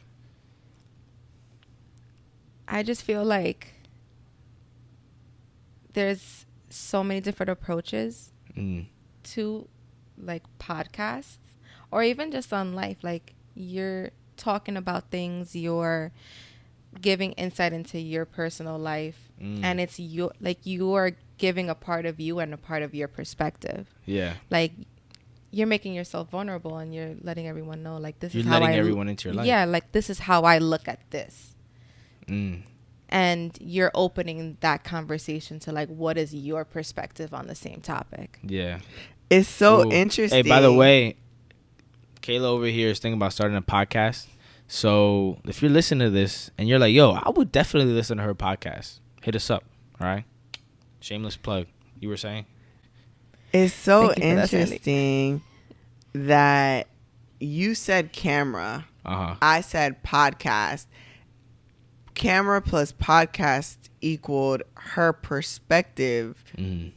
I just feel like there's so many different approaches Mm. to like podcasts or even just on life. Like you're talking about things, you're giving insight into your personal life, Mm. and it's your like you are giving a part of you and a part of your perspective. Yeah. Like you're making yourself vulnerable and you're letting everyone know like this You're is how letting I everyone into your life. Yeah, like this is how I look at this. Mm. And you're opening that conversation to like what is your perspective on the same topic. Yeah. It's so Ooh. interesting. Hey, by the way, Kayla over here is thinking about starting a podcast. So if you're listening to this and you're like, yo, I would definitely listen to her podcast, hit us up. All right. Shameless plug. You were saying? it's so Thank you for that, interesting that you said camera. Uh huh. I said podcast. Camera plus podcast equaled her perspective, Mm.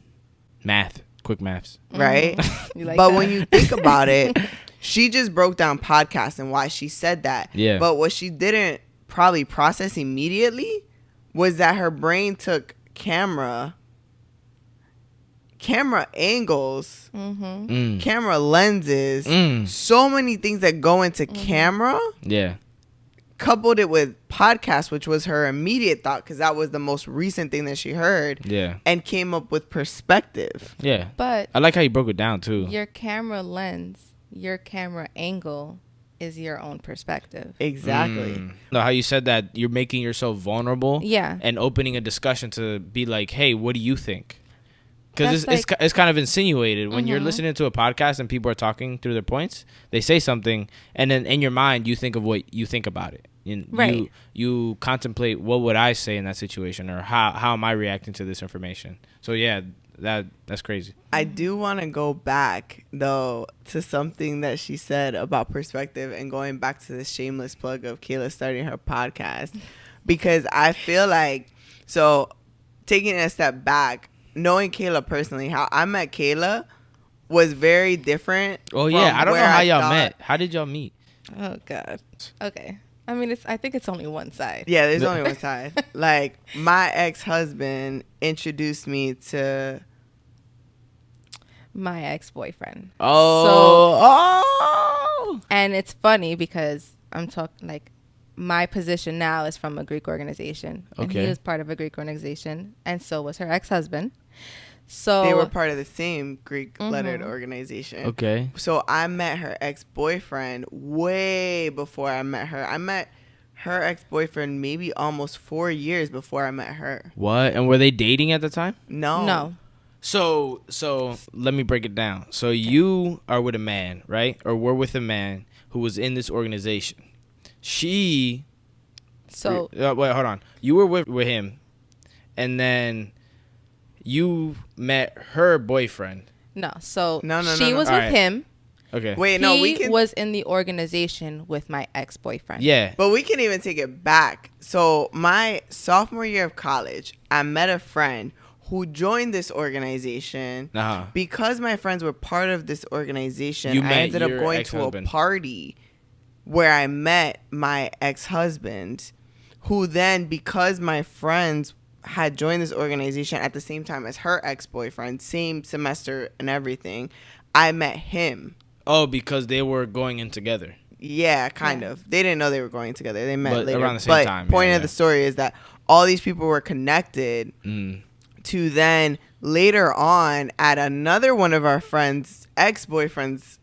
Math. Quick maths. right? Mm-hmm. Like but that? when you think about it, she just broke down podcast and why she said that. Yeah. But what she didn't probably process immediately was that her brain took camera, camera angles, Mm-hmm. Mm. camera lenses, Mm. so many things that go into camera, Yeah. coupled it with podcast, which was her immediate thought because that was the most recent thing that she heard, Yeah. and came up with perspective. Yeah. But I like how you broke it down too. your camera lens, your camera angle is your own perspective. Exactly. Mm. No, how you said that you're making yourself vulnerable Yeah. and opening a discussion to be like, hey, what do you think? Because it's, That's it's, it's kind of insinuated when you're Mhm. listening to a podcast and people are talking through their points. They say something, and then in your mind you think of what you think about it. And Right. You, you contemplate what would I say in that situation, or how how am I reacting to this information. So yeah, that that's crazy. I do want to go back though to something that she said about perspective and going back to the shameless plug of Kayla starting her podcast because I feel like so taking a step back, knowing Kayla personally, how I met Kayla was very different. Oh yeah, I don't know where how y'all thought- met. How did y'all meet? Oh God. Okay. I mean, it's. I think it's only one side. Yeah, there's only one side. Like my ex husband introduced me to My ex boyfriend. Oh, So, oh. And it's funny because I'm talking like my position now is from a Greek organization. And Okay. he was part of a Greek organization, and so was her ex husband. So they were part of the same Greek lettered Mhm. organization. Okay. So I met her ex boyfriend way before I met her. I met her ex boyfriend maybe almost four years before I met her. What? And were they dating at the time? No. no. So, so let me break it down. So you are with a man, right? Or we're with a man who was in this organization. She. So uh, wait, hold on. You were with with him, and then you met her boyfriend. no. So No, no, no, she no. was All with right. him. Okay. Wait, he no, we can. was in the organization with my ex boyfriend. Yeah. but we can even take it back. So my sophomore year of college, I met a friend who joined this organization. Uh huh. because my friends were part of this organization, You I met ended up your going to a party where I met my ex husband, who then, because my friends had joined this organization at the same time as her ex boyfriend, same semester and everything, I met him. Oh, because they were going in together. Yeah, kind Yeah. of. They didn't know they were going together. They met But later. around the same but time, point yeah, of yeah. the story is that all these people were connected Mm. to then later on at another one of our friends' ex boyfriend's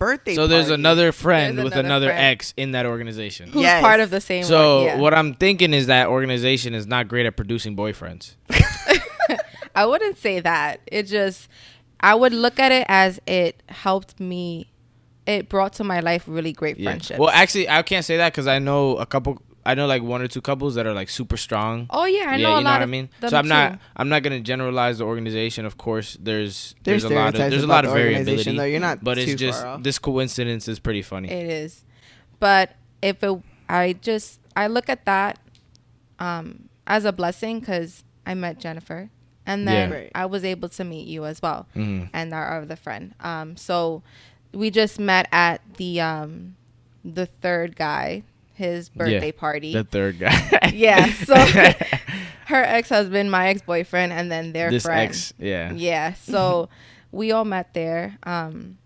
birthday. So there's party. another friend There's with another another friend. ex in that organization. Who's Yes. part of the same So one, yeah. what I'm thinking is that organization is not great at producing boyfriends. I wouldn't say that. It just I would look at it as it helped me it brought to my life really great Yeah. friendships. Well, actually, I can't say that because I know a couple I know like one or two couples that are like super strong. Oh yeah, I yeah, know you a know lot what I mean. So I'm not too. I'm not gonna generalize the organization. Of course, there's There's, there's, a lot of stereotypes there's a lot of variability, though. You're not but it's just this coincidence is pretty funny. It is, but if it, I just I look at that um, as a blessing because I met Jennifer, and then Yeah. Right. I was able to meet you as well, hmm and our other friend. Um, so we just met at the um, the third guy, his birthday party. The third guy. yeah, so her ex husband, my ex boyfriend, and then their this friend. ex, yeah. Yeah. So we all met there. Um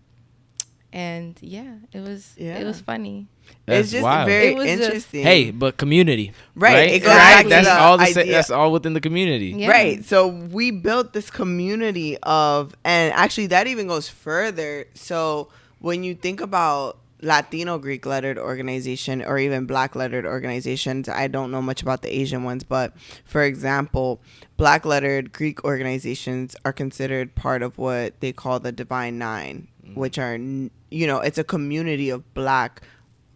and yeah, it was Yeah. it was funny. That's it's just wild. very It was just- interesting. Hey, but community, Right, it goes back that's the all the sa- that's all within the community. Yeah. Right. So we built this community of, and actually that even goes further. So when you think about Latino Greek lettered organization or even black lettered organizations, I don't know much about the Asian ones, but for example, black lettered Greek organizations are considered part of what they call the Divine Nine, mm-hmm. which are, you know, it's a community of black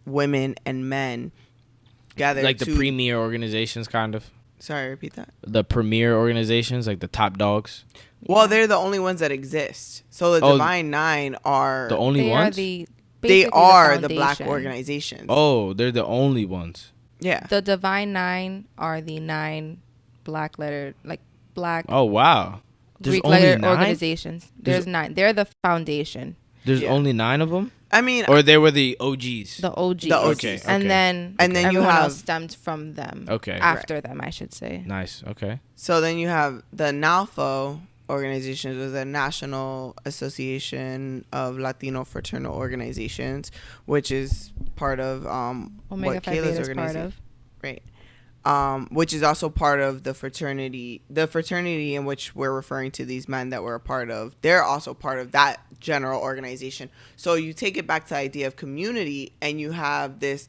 women and men gathered Like the to- premier organizations, kind of Sorry, repeat that. the premier organizations, like the top dogs. Well, they're the only ones that exist. So the Oh, Divine Nine are The only they ones. are the they are the, black foundation. organizations. oh, they're the only ones. yeah. The Divine Nine are the nine black letter like black Oh wow. There's Greek only lettered nine. organizations. There's, There's- nine. They're the foundation. There's Yeah. only nine of them, I mean, or they were the OGs. The OGs. The OGs. Okay, And okay. then And then you have- else stemmed from them. Okay. After them, I should say. nice. Okay. so then you have the NALFO organizations, or the National Association of Latino Fraternal Organizations, which is part of um Omega what Phi Kayla's organization, right? Um, which is also part of the fraternity, the fraternity in which we're referring to these men that we're a part of. They're also part of that general organization. So you take it back to the idea of community, and you have this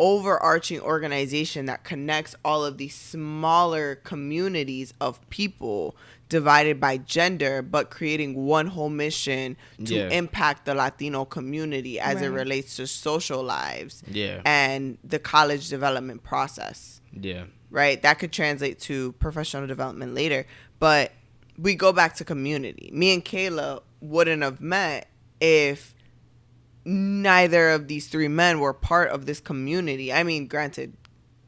overarching organization that connects all of these smaller communities of people divided by gender but creating one whole mission to Yeah. impact the latino community as it relates to social lives Yeah. and the college development process Yeah. right that could translate to professional development later but we go back to community me and kayla wouldn't have met if neither of these three men were part of this community. I mean, granted,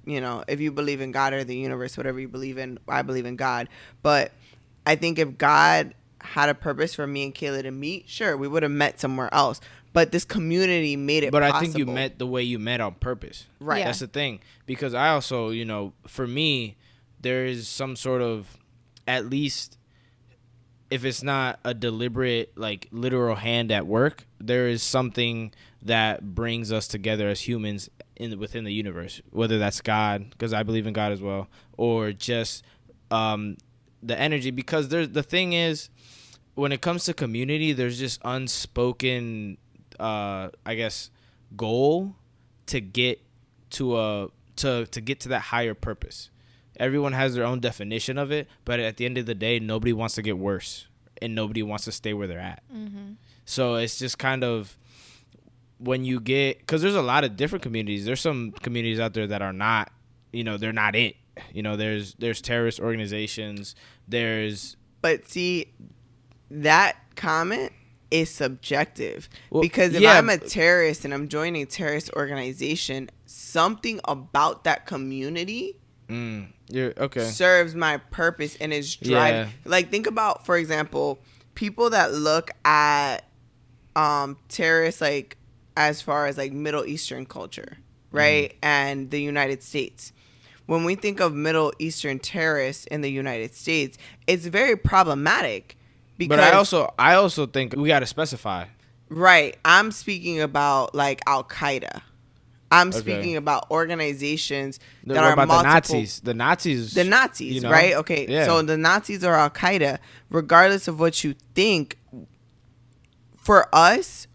you know, if you believe in God or the universe, whatever you believe in, I believe in God. But I think if God had a purpose for me and Kayla to meet, sure, we would have met somewhere else. But this community made it But possible. I think you met the way you met on purpose. Right. Yeah. That's the thing. Because I also, you know, for me, there is some sort of, at least, if it's not a deliberate, like literal hand at work, there is something that brings us together as humans in within the universe. Whether that's God, because I believe in God as well, or just um, the energy. Because there's the thing is, when it comes to community, there's just unspoken, uh, I guess, goal to get to a to to get to that higher purpose. Everyone has their own definition of it, but at the end of the day, nobody wants to get worse, and nobody wants to stay where they're at. So it's just kind of when you get because there's a lot of different communities. There's some communities out there that are not, you know, they're not it. You know, there's there's terrorist organizations. There's But see, that comment is subjective Well, because if yeah, I'm a terrorist and I'm joining a terrorist organization, something about that community mm, okay. serves my purpose and is driving. Yeah. Like think about, for example, people that look at um terrorists like as far as like Middle Eastern culture, right? Mm-hmm. And the United States. When we think of Middle Eastern terrorists in the United States, it's very problematic because But I also I also think we got to specify. Right. I'm speaking about like Al Qaeda. I'm Okay. speaking about organizations that are about multiple, the Nazis. The Nazis. The Nazis, you know? right? Okay. Yeah. So the Nazis are Al Qaeda. Regardless of what you think, for us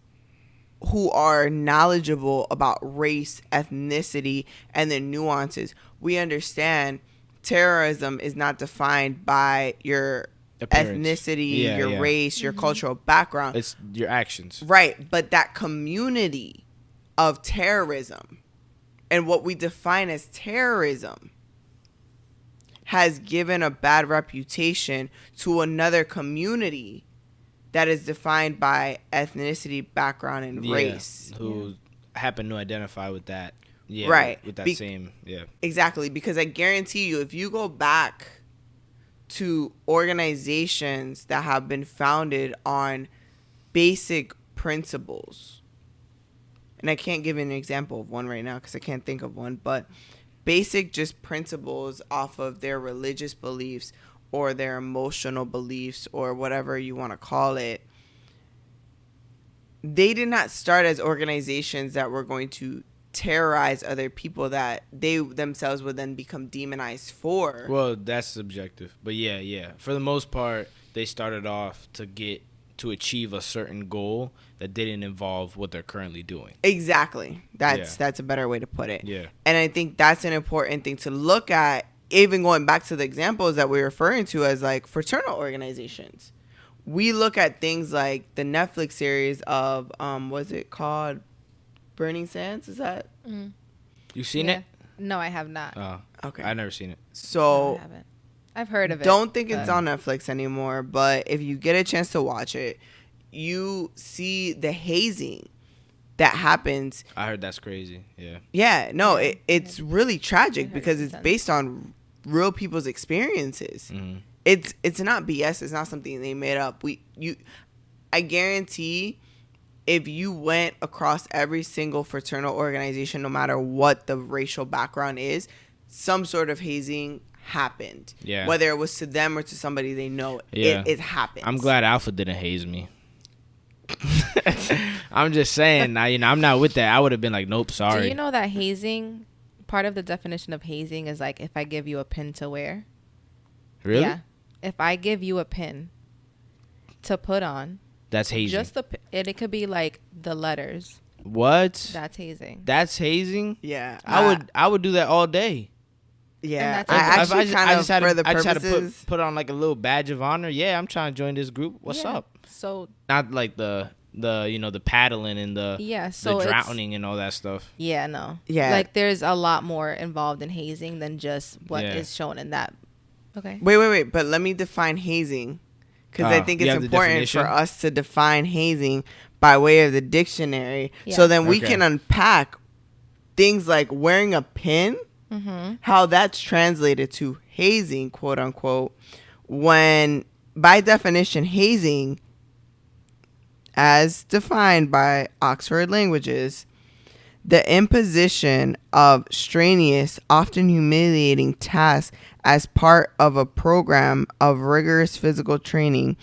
who are knowledgeable about race, ethnicity, and the nuances, we understand terrorism is not defined by your Appearance. ethnicity, Yeah, your yeah. race, your mm-hmm. cultural background. It's your actions. Right, but that community of terrorism, and what we define as terrorism has given a bad reputation to another community that is defined by ethnicity, background, and Yeah, race. who happen to identify with that. Yeah, Right. With that Be- same, yeah. Exactly, because I guarantee you, if you go back to organizations that have been founded on basic principles, and I can't give an example of one right now because I can't think of one, but basic just principles off of their religious beliefs or their emotional beliefs or whatever you want to call it. They did not start as organizations that were going to terrorize other people that they themselves would then become demonized for. Well, that's subjective, but yeah, yeah. For the most part, they started off to get to achieve a certain goal that didn't involve what they're currently doing. Exactly. That's Yeah. that's a better way to put it. Yeah. And I think that's an important thing to look at, even going back to the examples that we're referring to as like fraternal organizations. We look at things like the Netflix series of um was it called Burning Sands? Is that You seen Yeah. it? No, I have not. Oh, okay? I've never seen it. No, so I haven't. I've heard of it. Don't think it's on Netflix anymore, but if you get a chance to watch it, you see the hazing that happens. I heard that's crazy. Yeah. Yeah, no, it, it's really tragic because it's sounds- based on real people's experiences. hmm It's it's not BS. It's not something they made up. We you, I guarantee, if you went across every single fraternal organization, no matter what the racial background is, some sort of hazing happened. Yeah. Whether it was to them or to somebody they know, Yeah. it, it happens. I'm glad Alpha didn't haze me. I'm just saying, I, you know, I'm not with that. I would have been like, nope, sorry. Do you know that hazing? Part of the definition of hazing is like if I give you a pin to wear. really? Yeah. If I give you a pin to put on, That's hazing. just the pi- and it could be like the letters. what? That's hazing. That's hazing. Yeah, I would, I would do that all day. Yeah, that's I okay. If actually just- kind of had for to, the I just had to purposes. put, put on like a little badge of honor. Yeah, I'm trying to join this group. What's Yeah. up? So Not like the the you know the paddling and the yeah, so the drowning and all that stuff. Yeah, no. Yeah. Like there's a lot more involved in hazing than just what is Yeah. shown in that. Okay. Wait, wait, wait. But let me define hazing. Because I Ah, think it's important for us to define hazing by way of the dictionary. Yeah. So then we Okay. can unpack things like wearing a pin, Mm-hmm. how that's translated to hazing, quote unquote, when by definition, hazing, as defined by Oxford Languages, the imposition of strenuous, often humiliating tasks as part of a program of rigorous physical training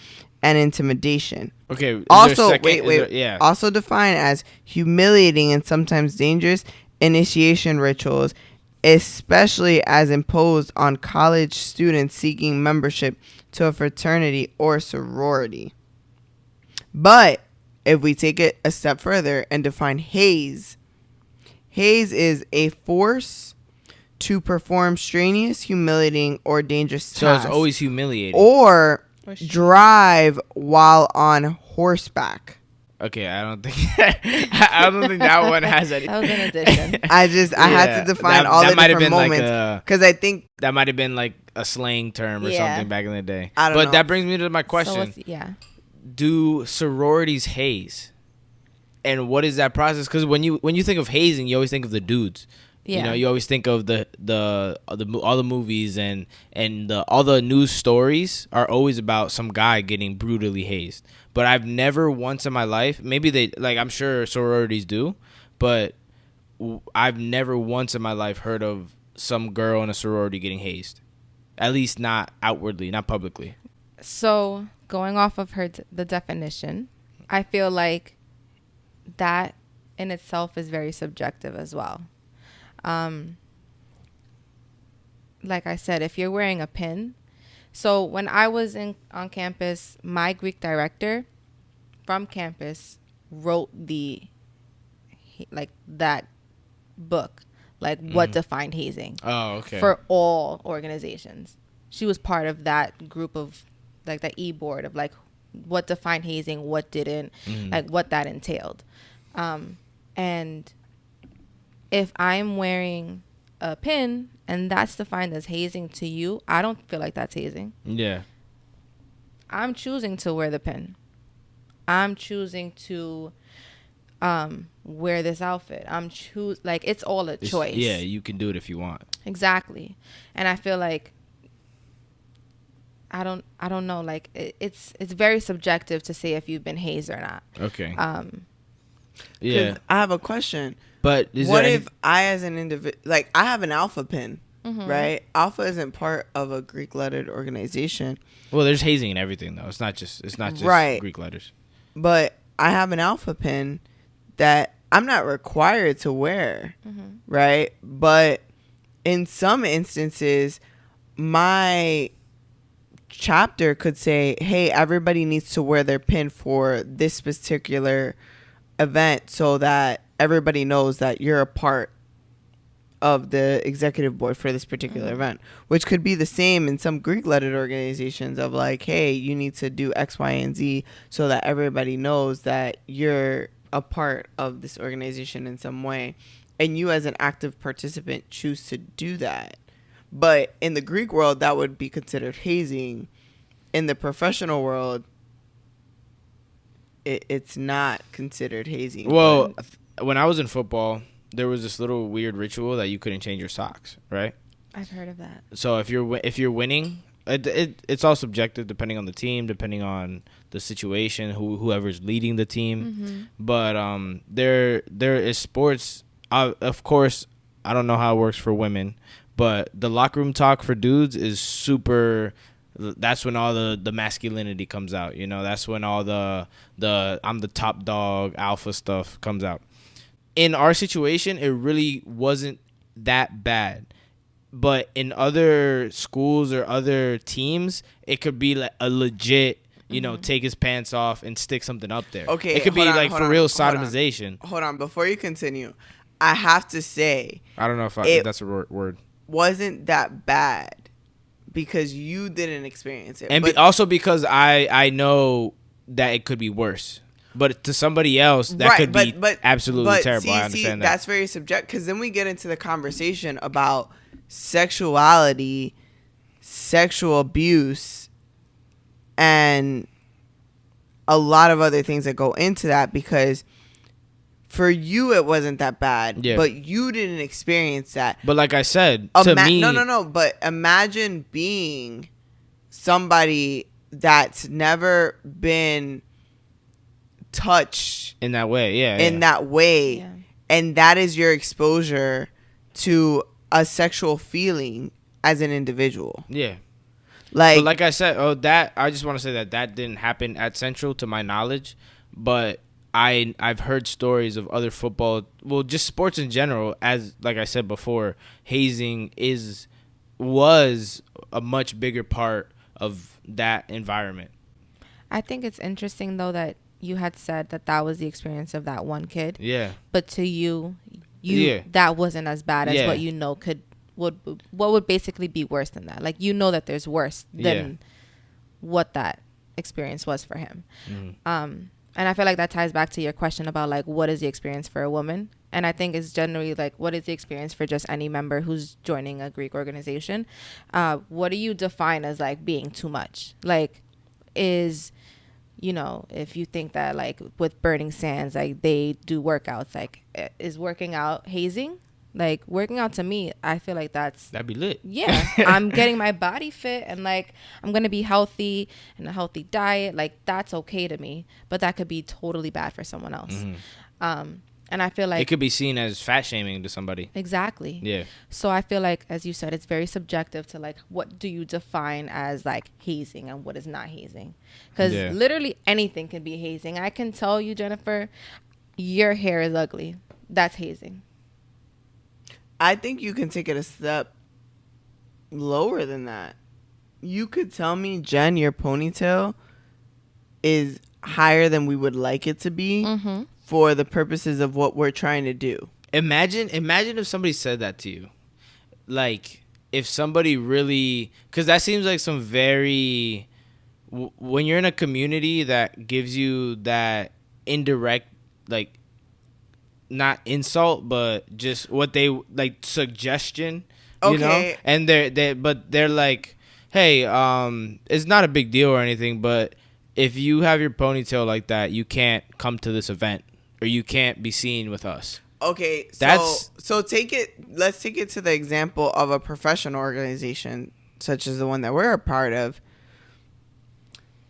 and intimidation. Okay. is there a Also, second- wait, wait, there- yeah. Also defined as humiliating and sometimes dangerous initiation rituals, especially as imposed on college students seeking membership to a fraternity or sorority. But if we take it a step further and define haze, haze is a force to perform strenuous, humiliating, or dangerous so it's tasks, always humiliating. or Or drive while on horseback. okay, I don't think I don't think that one has any. That was an addition. I just I Yeah, had to define that- all that the might have different been like moments a- because I think that might have been like a slang term or Yeah. something back in the day. I don't but know. that brings me to my question: it's- yeah. Do sororities haze? And what is that process? Because when you when you think of hazing, you always think of the dudes. Yeah. You know, you always think of the the the all the movies and and the, all the news stories are always about some guy getting brutally hazed. But I've never once in my life, maybe they like I'm sure sororities do, but I've never once in my life heard of some girl in a sorority getting hazed. At least not outwardly, not publicly. So going off of her the definition, I feel like that in itself is very subjective as well. Um, like I said, if you're wearing a pin, so when I was in on campus, my Greek director from campus wrote the like that book, like what defined hazing Oh, okay. for all organizations. She was part of that group of like that e board of like what defined hazing, what didn't, Mm. like what that entailed. Um, and if I'm wearing a pin and that's defined as hazing to you, I don't feel like that's hazing. Yeah. I'm choosing to wear the pin. I'm choosing to um wear this outfit. I'm choose like it's all a It's- choice. Yeah, you can do it if you want. Exactly. And I feel like I don't I don't know like it, it's it's very subjective to say if you've been hazed or not. Okay. Um yeah. 'Cause I have a question. But is what there if I, as an individual, like I have an alpha pin, mhm. right? Alpha isn't part of a Greek lettered organization, well, there's hazing and everything though. It's not just it's not just Right. Greek letters. but I have an alpha pin that I'm not required to wear, Mhm. right? But in some instances, my chapter could say, hey, everybody needs to wear their pin for this particular event so that everybody knows that you're a part of the executive board for this particular Mhm. event, which could be the same in some Greek lettered organizations of like, hey, you need to do X, Y, and Z so that everybody knows that you're a part of this organization in some way. And you, as an active participant, choose to do that. But in the Greek world, that would be considered hazing. In the professional world, it, it's not considered hazing. Well, when I was in football, there was this little weird ritual that you couldn't change your socks, right? I've heard of that. So if you're if you're winning, it, it it's all subjective depending on the team, depending on the situation, who whoever's leading the team. Mhm. But um, there there is sports. Uh, of course, I don't know how it works for women, but the locker room talk for dudes is super. That's when all the the masculinity comes out. You know, that's when all the the I'm the top dog alpha stuff comes out. In our situation, it really wasn't that bad. But in other schools or other teams, it could be like a legit, you know, mm-hmm. take his pants off and stick something up there. Okay, it could be on, like for on, real hold on. sodomization. hold on, before you continue, I have to say, I don't know if, I, It- if that's a word. Wasn't that bad because you didn't experience it. And be, also because I I know that it could be worse. But to somebody else, that could be but, absolutely but terrible. See, I see, that. That's very subjective because then we get into the conversation about sexuality, sexual abuse, and a lot of other things that go into that because for you it wasn't that bad, Yeah. but you didn't experience that. But like I said, to me, no, no, no. But imagine being somebody that's never been touched in that way, yeah, in yeah. that way, Yeah. and that is your exposure to a sexual feeling as an individual. yeah. Like, but like I said, oh, that I just want to say that that didn't happen at Central, to my knowledge. But I I've heard stories of other football, well, just sports in general. As like I said before, hazing is was a much bigger part of that environment. I think it's interesting though that you had said that that was the experience of that one kid, Yeah, but to you, you Yeah. that wasn't as bad as Yeah. what you know could would what would basically be worse than that. Like you know that there's worse than what that experience was for him. Mhm. Um, and I feel like that ties back to your question about like what is the experience for a woman, and I think it's generally like what is the experience for just any member who's joining a Greek organization. Uh, what do you define as like being too much? Like, is you know if you think that like with Burning Sands like they do workouts like is working out hazing? Like working out to me, I feel like that's that'd be lit. yeah i'm getting my body fit and like i'm gonna be healthy and a healthy diet like that's okay to me but that could be totally bad for someone else Mhm. um and i feel like it could be seen as fat shaming to somebody. exactly Yeah, so i feel like as you said it's very subjective to like what do you define as like hazing and what is not hazing because Yeah. literally anything can be hazing i can tell you jennifer your hair is ugly that's hazing I think you can take it a step lower than that. You could tell me, Jen, your ponytail is higher than we would like it to be mm-hmm. for the purposes of what we're trying to do. imagine imagine if somebody said that to you like if somebody really because that seems like some very w- when you're in a community that gives you that indirect like not insult, but just what they like suggestion. You know, and they're they but they're like, hey, um, it's not a big deal or anything, but if you have your ponytail like that, you can't come to this event or you can't be seen with us. Okay, so That's- so take it. Let's take it to the example of a professional organization such as the one that we're a part of.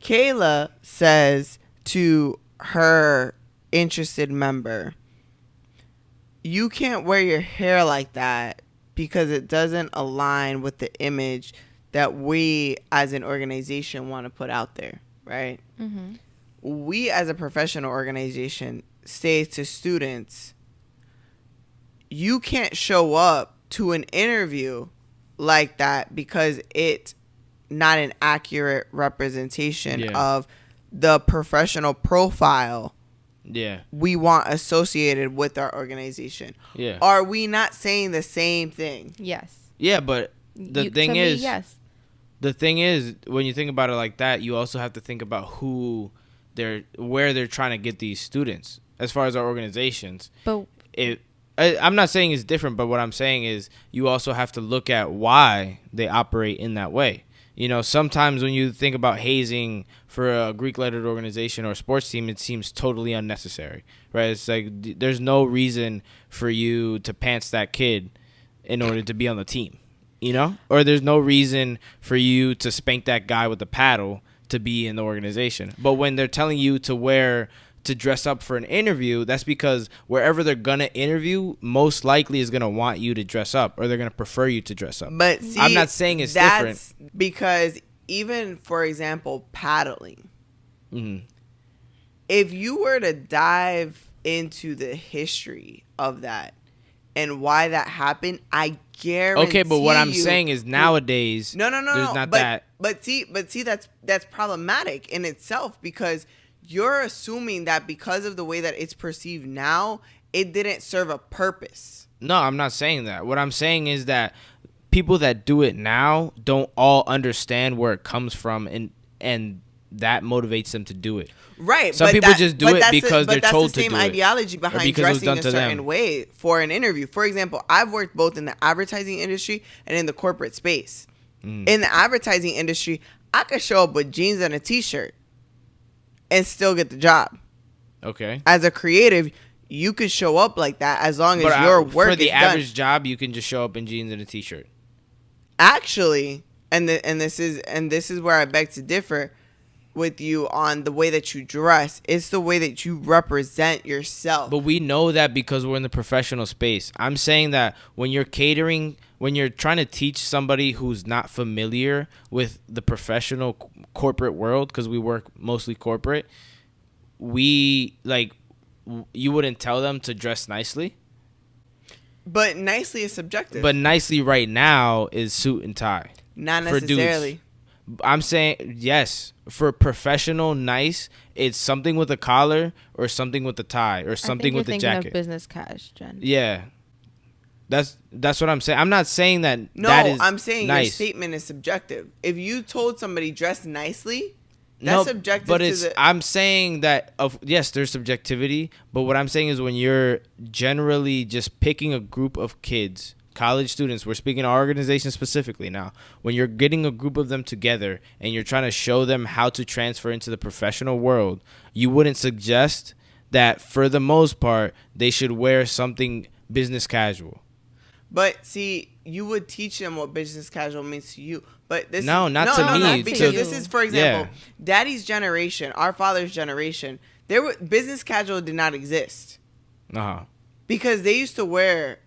Kayla says to her interested member, "You can't wear your hair like that because it doesn't align with the image that we as an organization want to put out there." Right? Mm-hmm. we as a professional organization say to students you can't show up to an interview like that because it's not an accurate representation Yeah. of the professional profile Yeah, we want associated with our organization. yeah, Are we not saying the same thing? Yes. yeah. But the You- thing to me, is, yes. the thing is when you think about it like that you also have to think about who they're where they're trying to get these students as far as our organizations But it I, i'm not saying it's different but what i'm saying is you also have to look at why they operate in that way you know sometimes when you think about hazing for a greek lettered organization or sports team it seems totally unnecessary right? It's like there's no reason for you to pants that kid in order to be on the team you know? Or there's no reason for you to spank that guy with the paddle to be in the organization. But when they're telling you to wear to dress up for an interview that's because wherever they're gonna interview most likely is gonna want you to dress up or they're gonna prefer you to dress up But see, I'm not saying it's that's because even for example, paddling. hmm if you were to dive into the history of that and why that happened, I guarantee. okay but what i'm you- saying is nowadays no, no, no, there's no. not but, that But see, but see, that's that's problematic in itself because you're assuming that because of the way that it's perceived now, it didn't serve a purpose. No, I'm not saying that. What I'm saying is that people that do it now don't all understand where it comes from and and that motivates them to do it. Right. Some but people that- just do it because but they're that's told the to same do it. ideology behind because it was dressing a certain them. way for an interview. For example, I've worked both in the advertising industry and in the corporate space. Mm. In the advertising industry, I could show up with jeans and a t-shirt and still get the job. Okay. As a creative, you could show up like that as long as But your I, work for the is done. average job, you can just show up in jeans and a t-shirt. actually and the, and this is and this is where I beg to differ with you on the way that you dress. It's the way that you represent yourself. But we know that because we're in the professional space. I'm saying that when you're catering, when you're trying to teach somebody who's not familiar with the professional corporate world, because we work mostly corporate, we like w- you wouldn't tell them to dress nicely, But nicely is subjective. but nicely right now is suit and tie. not necessarily. I'm saying yes for professional nice. It's something with a collar or something with a tie or I something think you're with a jacket. of business cash, Jen. Yeah. That's that's what I'm saying. I'm not saying that No, that is I'm saying your statement is subjective. If you told somebody dress nicely, no, that's subjective but to it's the I'm saying that of yes, there's subjectivity, but what I'm saying is when you're generally just picking a group of kids, college students, we're speaking our organization specifically now. When you're getting a group of them together and you're trying to show them how to transfer into the professional world, you wouldn't suggest that for the most part they should wear something business casual. But see, you would teach them what business casual means to you. But this No, is, not no, to no, me, no, to- because this is, for example, Yeah. Daddy's generation, our father's generation. There were business casual did not exist Uh-huh. because they used to wear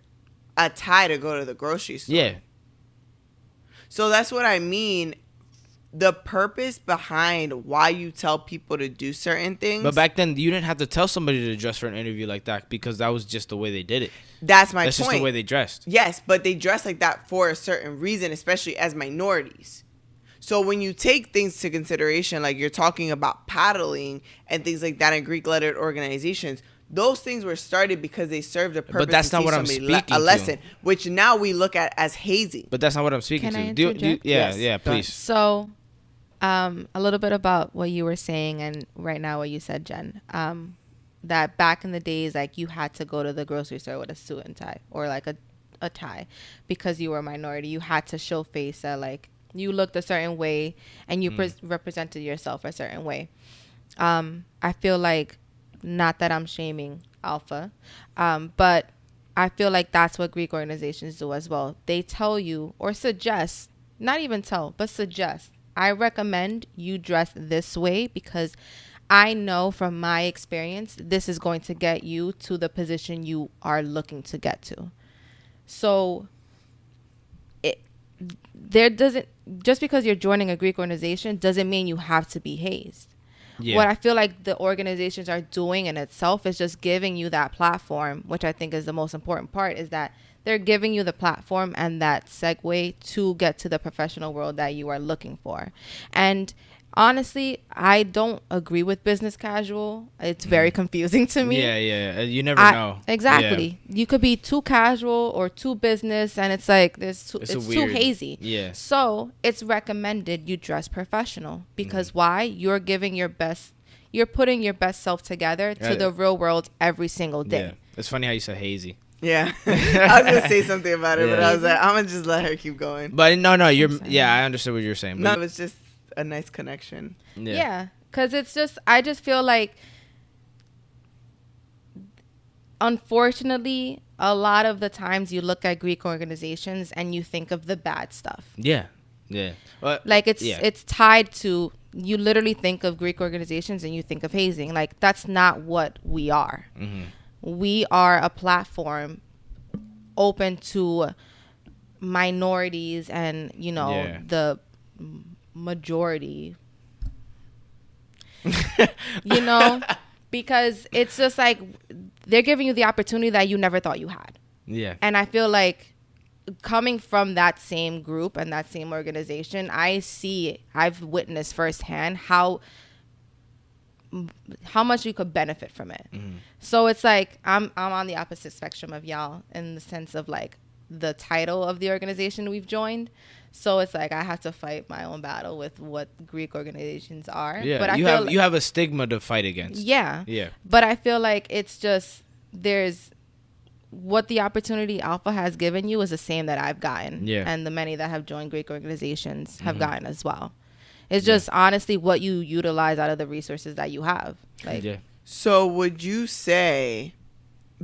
a tie to go to the grocery store. Yeah. So that's what I mean. The purpose behind why you tell people to do certain things. But back then, you didn't have to tell somebody to dress for an interview like that because that was just the way they did it. that's my That's point. just the way they dressed. Yes, but they dress like that for a certain reason, especially as minorities. So when you take things to consideration, like you're talking about paddling and things like that in Greek lettered organizations, those things were started because they served a purpose. But that's to not what I'm somebody le- speaking A to. lesson, which now we look at as hazing. But that's not what I'm speaking Can to. I Do you- do yeah, Yes. yeah, please. So, um, a little bit about what you were saying and right now what you said, Jen. Um, that back in the days, like you had to go to the grocery store with a suit and tie or like a, a tie because you were a minority. You had to show face that like you looked a certain way and you Mm. pres represented yourself a certain way. Um, I feel like, not that I'm shaming Alpha, um, but I feel like that's what Greek organizations do as well. They tell you or suggest, not even tell, but suggest, I recommend you dress this way because I know from my experience, this is going to get you to the position you are looking to get to. So, it there doesn't just because you're joining a Greek organization doesn't mean you have to be hazed. Yeah. What I feel like the organizations are doing in itself is just giving you that platform, which I think is the most important part, is that they're giving you the platform and that segue to get to the professional world that you are looking for. And honestly, I don't agree with business casual. It's very confusing to me. Mm. yeah, yeah, yeah. You never I- know. Exactly. You could be too casual or too business, and it's like there's too, It's it's, a too hazy. Yeah. So it's recommended you dress professional because Mm-hmm. why? You're giving your best. You're putting your best self together to Right. the real world every single Yeah. day. It's funny how you said hazy. Yeah. I was gonna say something about it, but I was like, I'm gonna just let her keep going. But no, no, you're. Yeah, I understood what you're saying. No, But it was just a nice connection. yeah. Yeah, because it's just I just feel like, unfortunately, a lot of the times you look at Greek organizations and you think of the bad stuff. Yeah. Yeah. But like it's yeah. it's tied to you literally think of greek organizations and you think of hazing like that's not what we are Mhm. We are a platform open to minorities and you know Yeah. the majority you know because it's just like they're giving you the opportunity that you never thought you had Yeah. and I feel like coming from that same group and that same organization, I see, I've witnessed firsthand how how much you could benefit from it. So it's like I'm I'm on the opposite spectrum of y'all in the sense of like the title of the organization we've joined. So it's like I have to fight my own battle with what Greek organizations are. Yeah. but I you feel have like- you have a stigma to fight against. yeah. Yeah. But I feel like it's just there's what the opportunity Alpha has given you is the same that I've gotten. Yeah. And the many that have joined Greek organizations have Mhm. gotten as well. It's Yeah. just honestly what you utilize out of the resources that you have. Like yeah. So would you say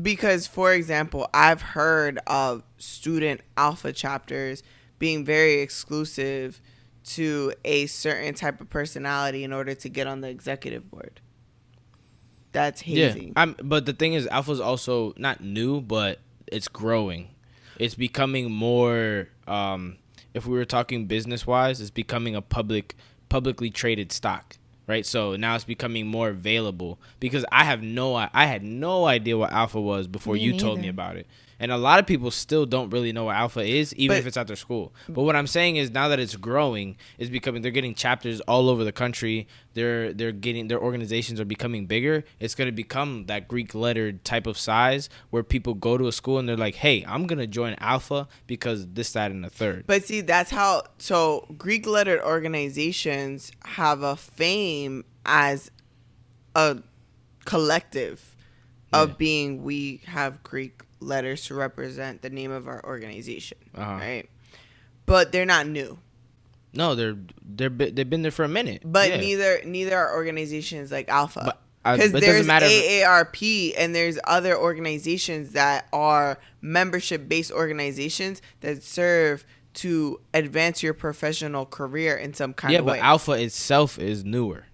because for example, I've heard of student alpha chapters being very exclusive to a certain type of personality in order to get on the executive board. That's hazy. Yeah. I'm, but the thing is, Alpha's also not new, but it's growing. It's becoming more. Um, if we were talking business wise, it's becoming a public, publicly traded stock, right? So now it's becoming more available because I have no, I had no idea what Alpha was before Me you told me about it. And a lot of people still don't really know what Alpha is, even But- if it's at their school. But what I'm saying is now that it's growing, it's becoming they're getting chapters all over the country. They're they're getting their organizations are becoming bigger. It's gonna become that Greek lettered type of size where people go to a school and they're like, Hey, I'm gonna join Alpha because this, that, and the third. But see, that's how. So Greek lettered organizations have a fame as a collective of Yeah. being. We have Greek letters to represent the name of our organization, Uh-huh. right? But they're not new. No, they're they're they've been there for a minute. But Yeah. neither neither are organizations like Alpha. But Because there's matter. AARP and there's other organizations that are membership based organizations that serve to advance your professional career in some kind yeah, of but. Alpha itself is newer.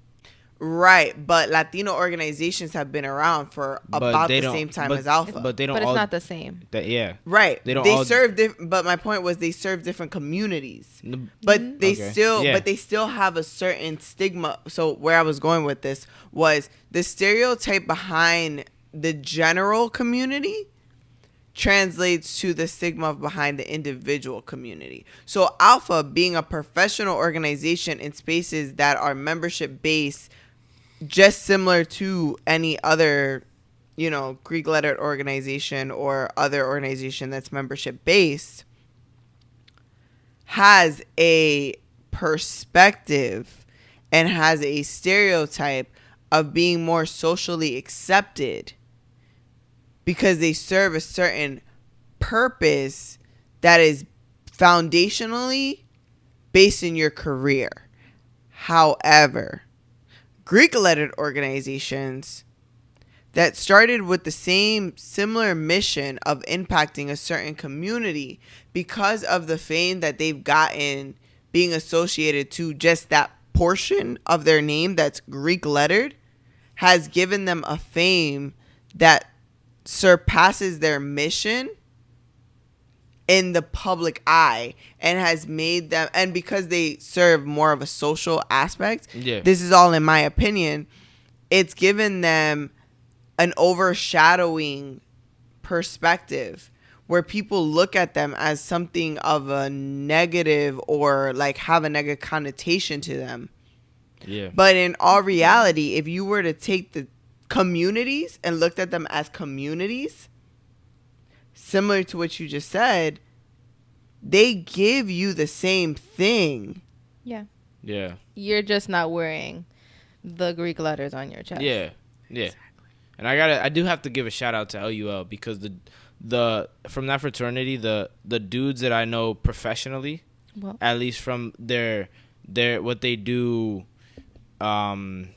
Right, but Latino organizations have been around for But about the same time but- as Alpha. But they don't but it's all. not the same. that, yeah. right, they don't They all- serve diff- but my point was they serve different communities. N- but mm-hmm. they Okay. still Yeah. but they still have a certain stigma so where i was going with this was the stereotype behind the general community translates to the stigma behind the individual community so alpha being a professional organization in spaces that are membership based just similar to any other you know greek lettered organization or other organization that's membership based has a perspective and has a stereotype of being more socially accepted because they serve a certain purpose that is foundationally based in your career. However, Greek lettered organizations that started with the same similar mission of impacting a certain community because of the fame that they've gotten being associated to just that portion of their name that's Greek lettered has given them a fame that surpasses their mission in the public eye and has made them and because they serve more of a social aspect Yeah. this is all in my opinion it's given them an overshadowing perspective where people look at them as something of a negative or like have a negative connotation to them yeah. but in all reality, if you were to take the communities and looked at them as communities, similar to what you just said, they give you the same thing. Yeah. Yeah. You're just not wearing the Greek letters on your chest. Yeah, yeah. And I gotta, I do have to give a shout out to LUL because the, the from that fraternity, the the dudes that I know professionally, Well, at least from their their what they do, um,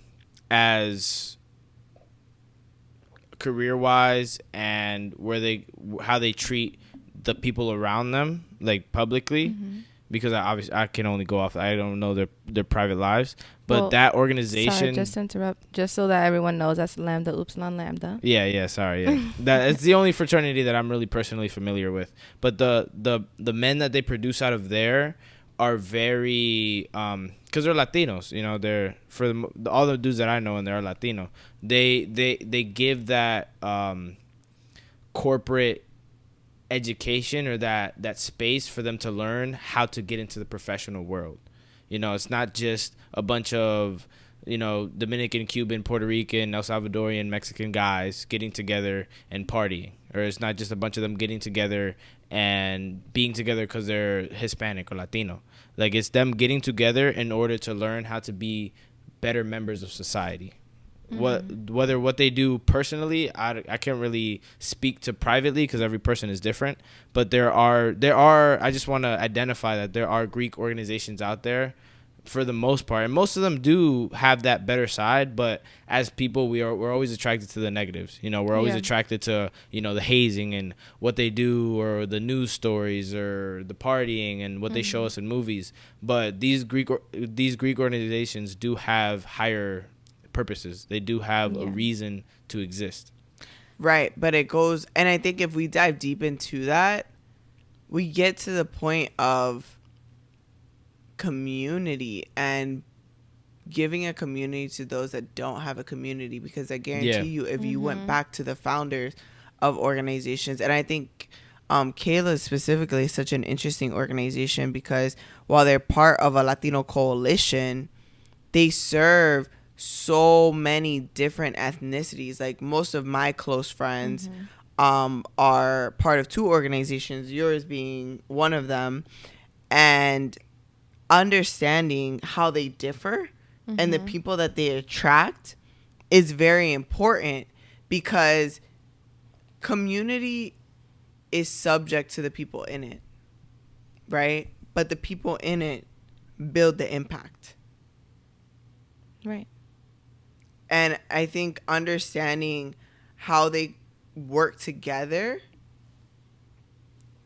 as career wise and where they how they treat the people around them like publicly Mm-hmm. because I obviously I can only go off I don't know their their private lives but Well, that sorry, organization just interrupt, just so that everyone knows that's Lambda Upsilon Lambda. Yeah, yeah, sorry. Yeah. that it's the only fraternity that I'm really personally familiar with. But the the the men that they produce out of there are very um cuz they're Latinos, you know, they're for the, all the dudes that I know and they're Latino. They they they give that um corporate education or that that space for them to learn how to get into the professional world. You know, it's not just a bunch of you know Dominican, Cuban, Puerto Rican, El Salvadorian, Mexican guys getting together and partying, or it's not just a bunch of them getting together and being together because they're Hispanic or Latino. Like it's them getting together in order to learn how to be better members of society. What mm-hmm. whether what they do personally, I, I can't really speak to privately because every person is different. But there are there are I just want to identify that there are Greek organizations out there for the most part, and most of them do have that better side. But as people, we are we're always attracted to the negatives. You know, we're always Yeah. attracted to you know the hazing and what they do, or the news stories, or the partying and what they show mm-hmm. us in movies. But these Greek these Greek organizations do have higher purposes. They do have a reason to exist. Right, but it goes and I think if we dive deep into that, we get to the point of community and giving a community to those that don't have a community because I guarantee Yeah. you if you went Mhm. back to the founders of organizations and I think um, Kayla specifically is such an interesting organization because while they're part of a Latino coalition, they serve so many different ethnicities. Like most of my close friends um, are part of two organizations, yours being one of them, and understanding how they differ and the mm-hmm. people that they attract is very important because community is subject to the people in it, right? But the people in it build the impact. Right. And I think understanding how they work together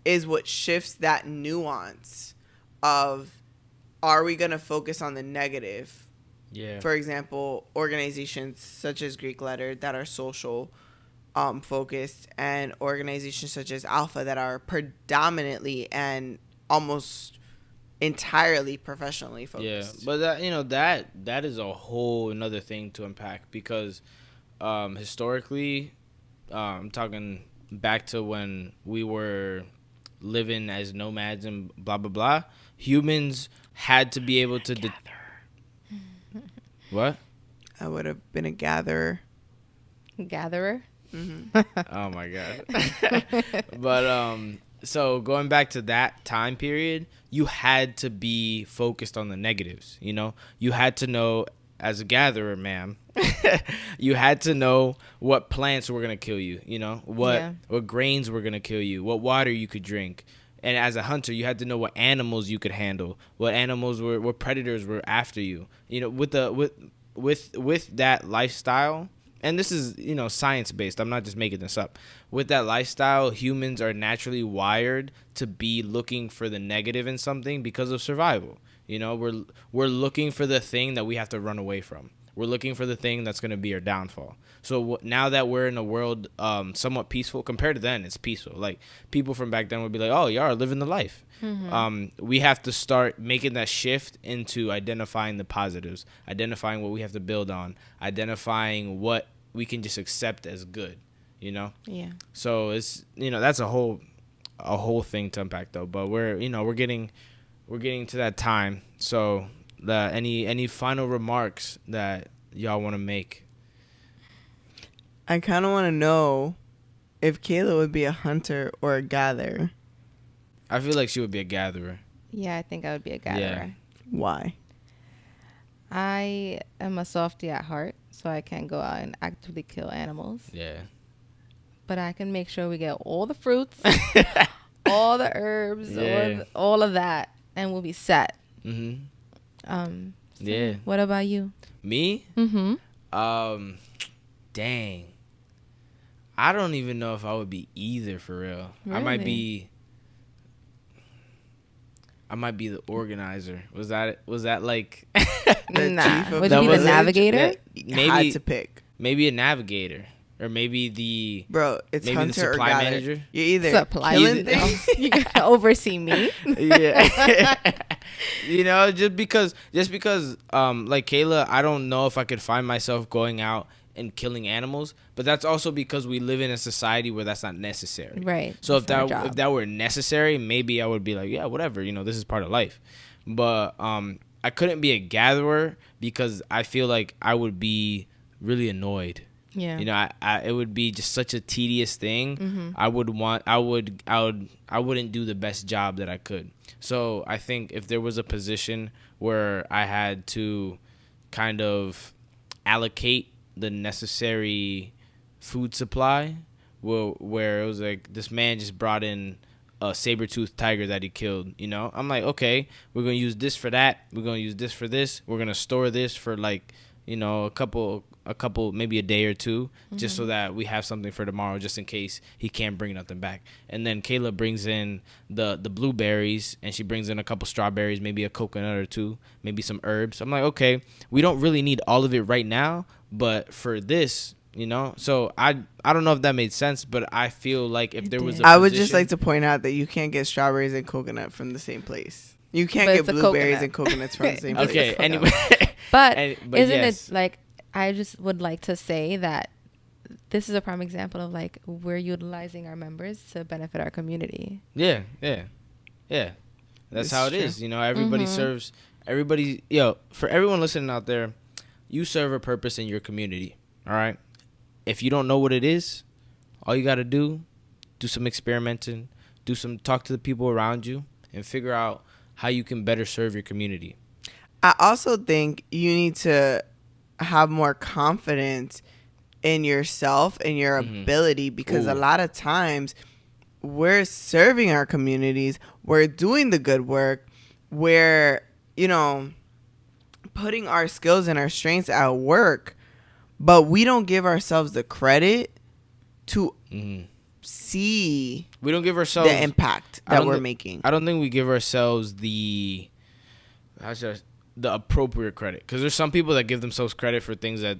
is what shifts that nuance of are we going to focus on the negative? Yeah. For example, organizations such as Greek Letter that are social um, focused and organizations such as Alpha that are predominantly and almost entirely professionally focused. Yeah, but that you know that that is a whole another thing to unpack because um, historically, um, I'm talking back to when we were living as nomads and blah blah blah. Humans had to be able to. De- what? I would have been a gatherer. Gatherer. oh my god. but um so going back to that time period, you had to be focused on the negatives, you know? You had to know as a gatherer, ma'am, you had to know what plants were gonna kill you. You know what Yeah. what grains were gonna kill you, what water you could drink. And as a hunter, you had to know what animals you could handle, what animals were, what predators were after you. You know, with the with with with that lifestyle, and this is you know science based. I'm not just making this up. With that lifestyle, humans are naturally wired to be looking for the negative in something because of survival. You know, we're we're looking for the thing that we have to run away from. We're looking for the thing that's going to be our downfall. So w- now that we're in a world um, somewhat peaceful, compared to then, it's peaceful. Like people from back then would be like, "Oh, y'all are living the life." Um, we have to start making that shift into identifying the positives, identifying what we have to build on, identifying what we can just accept as good. You know. Yeah. So it's you know that's a whole a whole thing to unpack though. But we're you know we're getting we're getting to that time. So the any any final remarks that y'all want to make? I kind of want to know if Kayla would be a hunter or a gatherer. I feel like she would be a gatherer. Yeah, I think I would be a gatherer. Why? I am a softie at heart, so I can't go out and actively kill animals. Yeah. But I can make sure we get all the fruits, all the herbs, all, Yeah. of, all of that, and we'll be set. Mhm. Um, so Yeah. What about you? Me? Mm-hmm. Um, dang. I don't even know if I would be either for real. I might be. I might be the organizer. Was that it was that like The Nah. chief of Would you be the navigator? You maybe had to pick, maybe a navigator or maybe the bro. It's Maybe the hunter or supply gatherer. manager? You're either Supply killing Either- things. you can oversee me. yeah. You know, just because just because um like Kayla, I don't know if I could find myself going out and killing animals, but that's also because we live in a society where that's not necessary. Right. So if that if that were necessary, maybe I would be like, yeah, whatever, you know, this is part of life. But um I couldn't be a gatherer because I feel like I would be really annoyed. Yeah. You know, I, I it would be just such a tedious thing. Mm-hmm. I would want I would I would I wouldn't do the best job that I could. So I think if there was a position where I had to kind of allocate the necessary food supply, where where it was like this man just brought in a saber-toothed tiger that he killed, you know? I'm like, okay, we're going to use this for that. We're going to use this for this. We're going to store this for like, you know, a couple a couple maybe a day or 2 just so mm-hmm. that we have something for tomorrow just in case he can't bring nothing back. And then Kayla brings in the the blueberries and she brings in a couple strawberries, maybe a coconut or two, maybe some herbs. I'm like, okay, we don't really need all of it right now, but for this, you know. So I I don't know if that made sense, but I feel like if It there was did. a I would just like to point out that you can't get strawberries and coconut from the same place. You can't But get blueberries coconut. and coconuts from the same place. Okay, anyway. But, And- but isn't yes. it like I just would like to say that this is a prime example of like we're utilizing our members to benefit our community. Yeah, yeah, yeah. That's It's how it true. is. You know, everybody Mhm. serves. Everybody, yo, for everyone listening out there, you serve a purpose in your community. All right. If you don't know what it is, all you got to do, do some experimenting, do some talk to the people around you, and figure out how you can better serve your community. I also think you need to have more confidence in yourself and your Mhm. ability because a lot of times we're serving our communities, we're doing the good work, we're, you know, putting our skills and our strengths at work, but we don't give ourselves the credit to hmm see We don't give ourselves. the impact that we're thi- making. I don't think we give ourselves the how should I, the appropriate credit. Because there's some people that give themselves credit for things that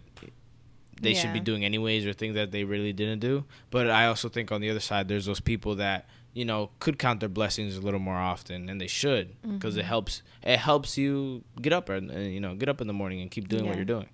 they should be doing anyways or things that they really didn't do. But I also think on the other side there's those people that you know could count their blessings a little more often and they should. Because it mm-hmm. helps it helps you get up and you know get up in the morning and keep doing what you're doing.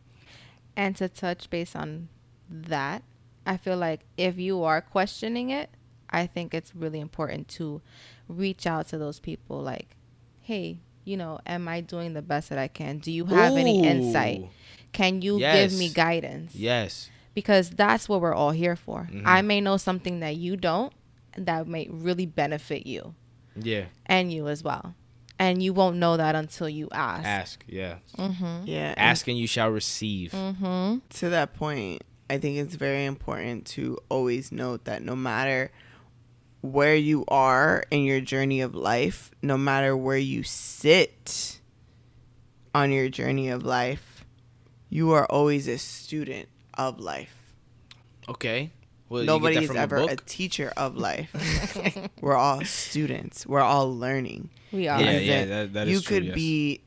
And to touch base on that, I feel like if you are questioning it, I think it's really important to reach out to those people like, hey, you know, am I doing the best that I can? Do you have any insight? Can you give me guidance? Yes. Because that's what we're all here for. Mhm. I may know something that you don't that may really benefit you Yeah. and you as well. and you won't know that until you ask. Ask, yeah. Mm-hmm. Yeah. and Ask and you shall receive. Mm-hmm. to that point, I think it's very important to always note that no matter where you are in your journey of life, no matter where you sit on your journey of life, you are always a student of life. Okay. Well, Nobody is ever a a, teacher of life. We're all students. We're all learning. We are. Yeah, As yeah, in, that, that is you true, could yes. be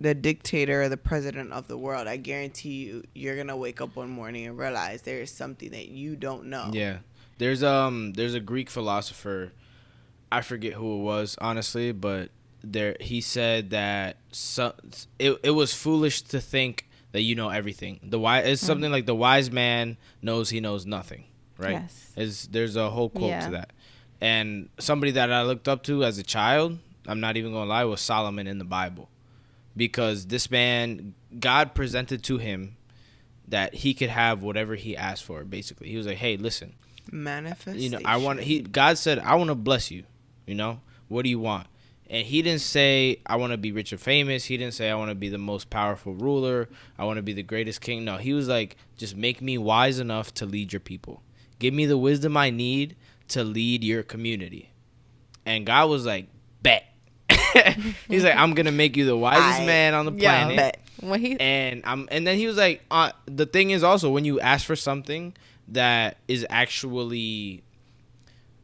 the dictator or the president of the world. I guarantee you, you're gonna wake up one morning and realize there is something that you don't know. Yeah. There's um there's a Greek philosopher I forget who it was honestly, but there he said that so, it it was foolish to think that you know everything. The wise it's something like the wise man knows he knows nothing, right? Yes. Is there's a whole quote Yeah. to that. And somebody that I looked up to as a child, I'm not even going to lie, was Solomon in the Bible. Because this man God presented to him that he could have whatever he asked for basically. He was like, "Hey, listen, Manifestation. you know i want he god said i want to bless you you know? What do you want? And he didn't say i want to be rich or famous. He didn't say i want to be the most powerful ruler. I want to be the greatest king. No he was like just make me wise enough to lead your people. Give me the wisdom i need to lead your community. And god was like bet. He's like i'm gonna make you the wisest I- man on the Yeah. planet. Bet. When he and I'm and then he was like, uh, the thing is also when you ask for something that is actually,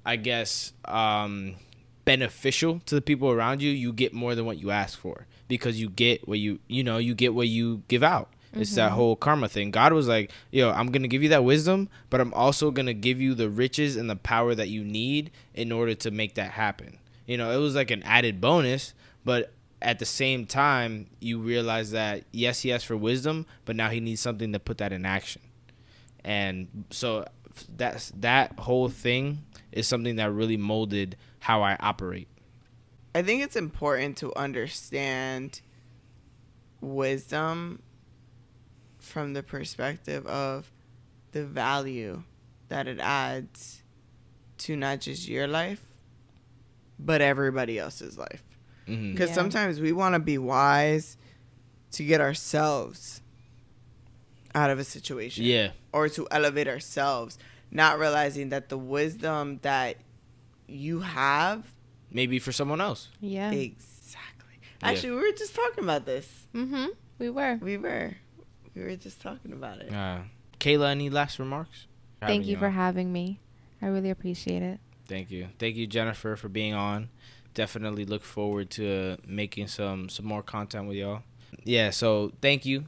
I guess, um, beneficial to the people around you, you get more than what you ask for because you get what you you know you get what you give out. It's that whole karma thing. God was like, yo, I'm gonna give you that wisdom, but I'm also gonna give you the riches and the power that you need in order to make that happen. You know, it was like an added bonus, but at the same time, you realize that yes, he asked for wisdom, but now he needs something to put that in action. And so that's that whole thing is something that really molded how I operate. I think it's important to understand wisdom from the perspective of the value that it adds to not just your life, but everybody else's life. hmm Because Yeah. sometimes we want to be wise to get ourselves out of a situation Yeah, or to elevate ourselves, not realizing that the wisdom that you have maybe for someone else. yeah. Exactly. Yeah. Actually, we were just talking about this. Mm-hmm. We were. We were. We were just talking about it. Uh, Kayla, any last remarks? Thank Having you for having me. I really appreciate it. Thank you. Thank you, Jennifer, for being on. Definitely look forward to uh, making some some more content with y'all. Yeah, so thank you.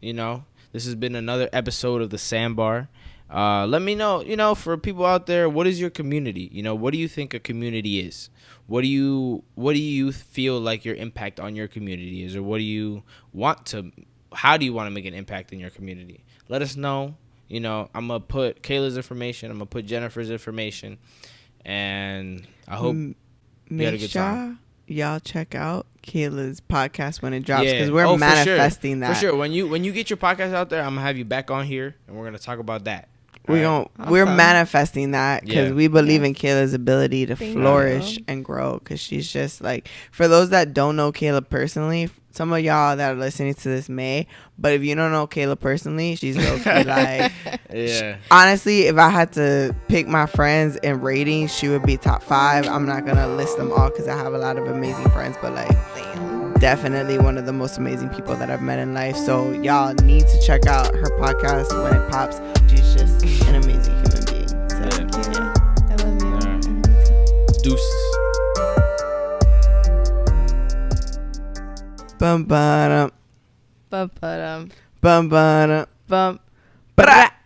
You know, this has been another episode of the Sandbar. Uh, let me know, you know, for people out there, what is your community? You know, what do you think a community is? What do you what do you feel like your impact on your community is, or what do you want to? How do you want to make an impact in your community? Let us know. You know, I'm gonna put Kayla's information. I'm gonna put Jennifer's information, and I hope M- you had a good time. Y'all check out Kayla's podcast when it drops Yeah. because we're Oh, for sure. manifesting that. For sure. When you when you get your podcast out there, I'm gonna have you back on here, and we're gonna talk about that. We Alright? gon' we're manifesting that because Yeah. we believe in Kayla's ability to Thank flourish you. and grow. Because she's just like, for those that don't know Kayla personally, some of y'all that are listening to this may, but if you don't know Kayla personally, she's low key like. Yeah. Honestly, if I had to pick my friends in ratings, she would be top five. I'm not gonna list them all because I have a lot of amazing friends, but like definitely one of the most amazing people that I've met in life. So y'all need to check out her podcast when it pops. Deuces. Bum ba Bum, ba-dum, bum ba bum. Bra.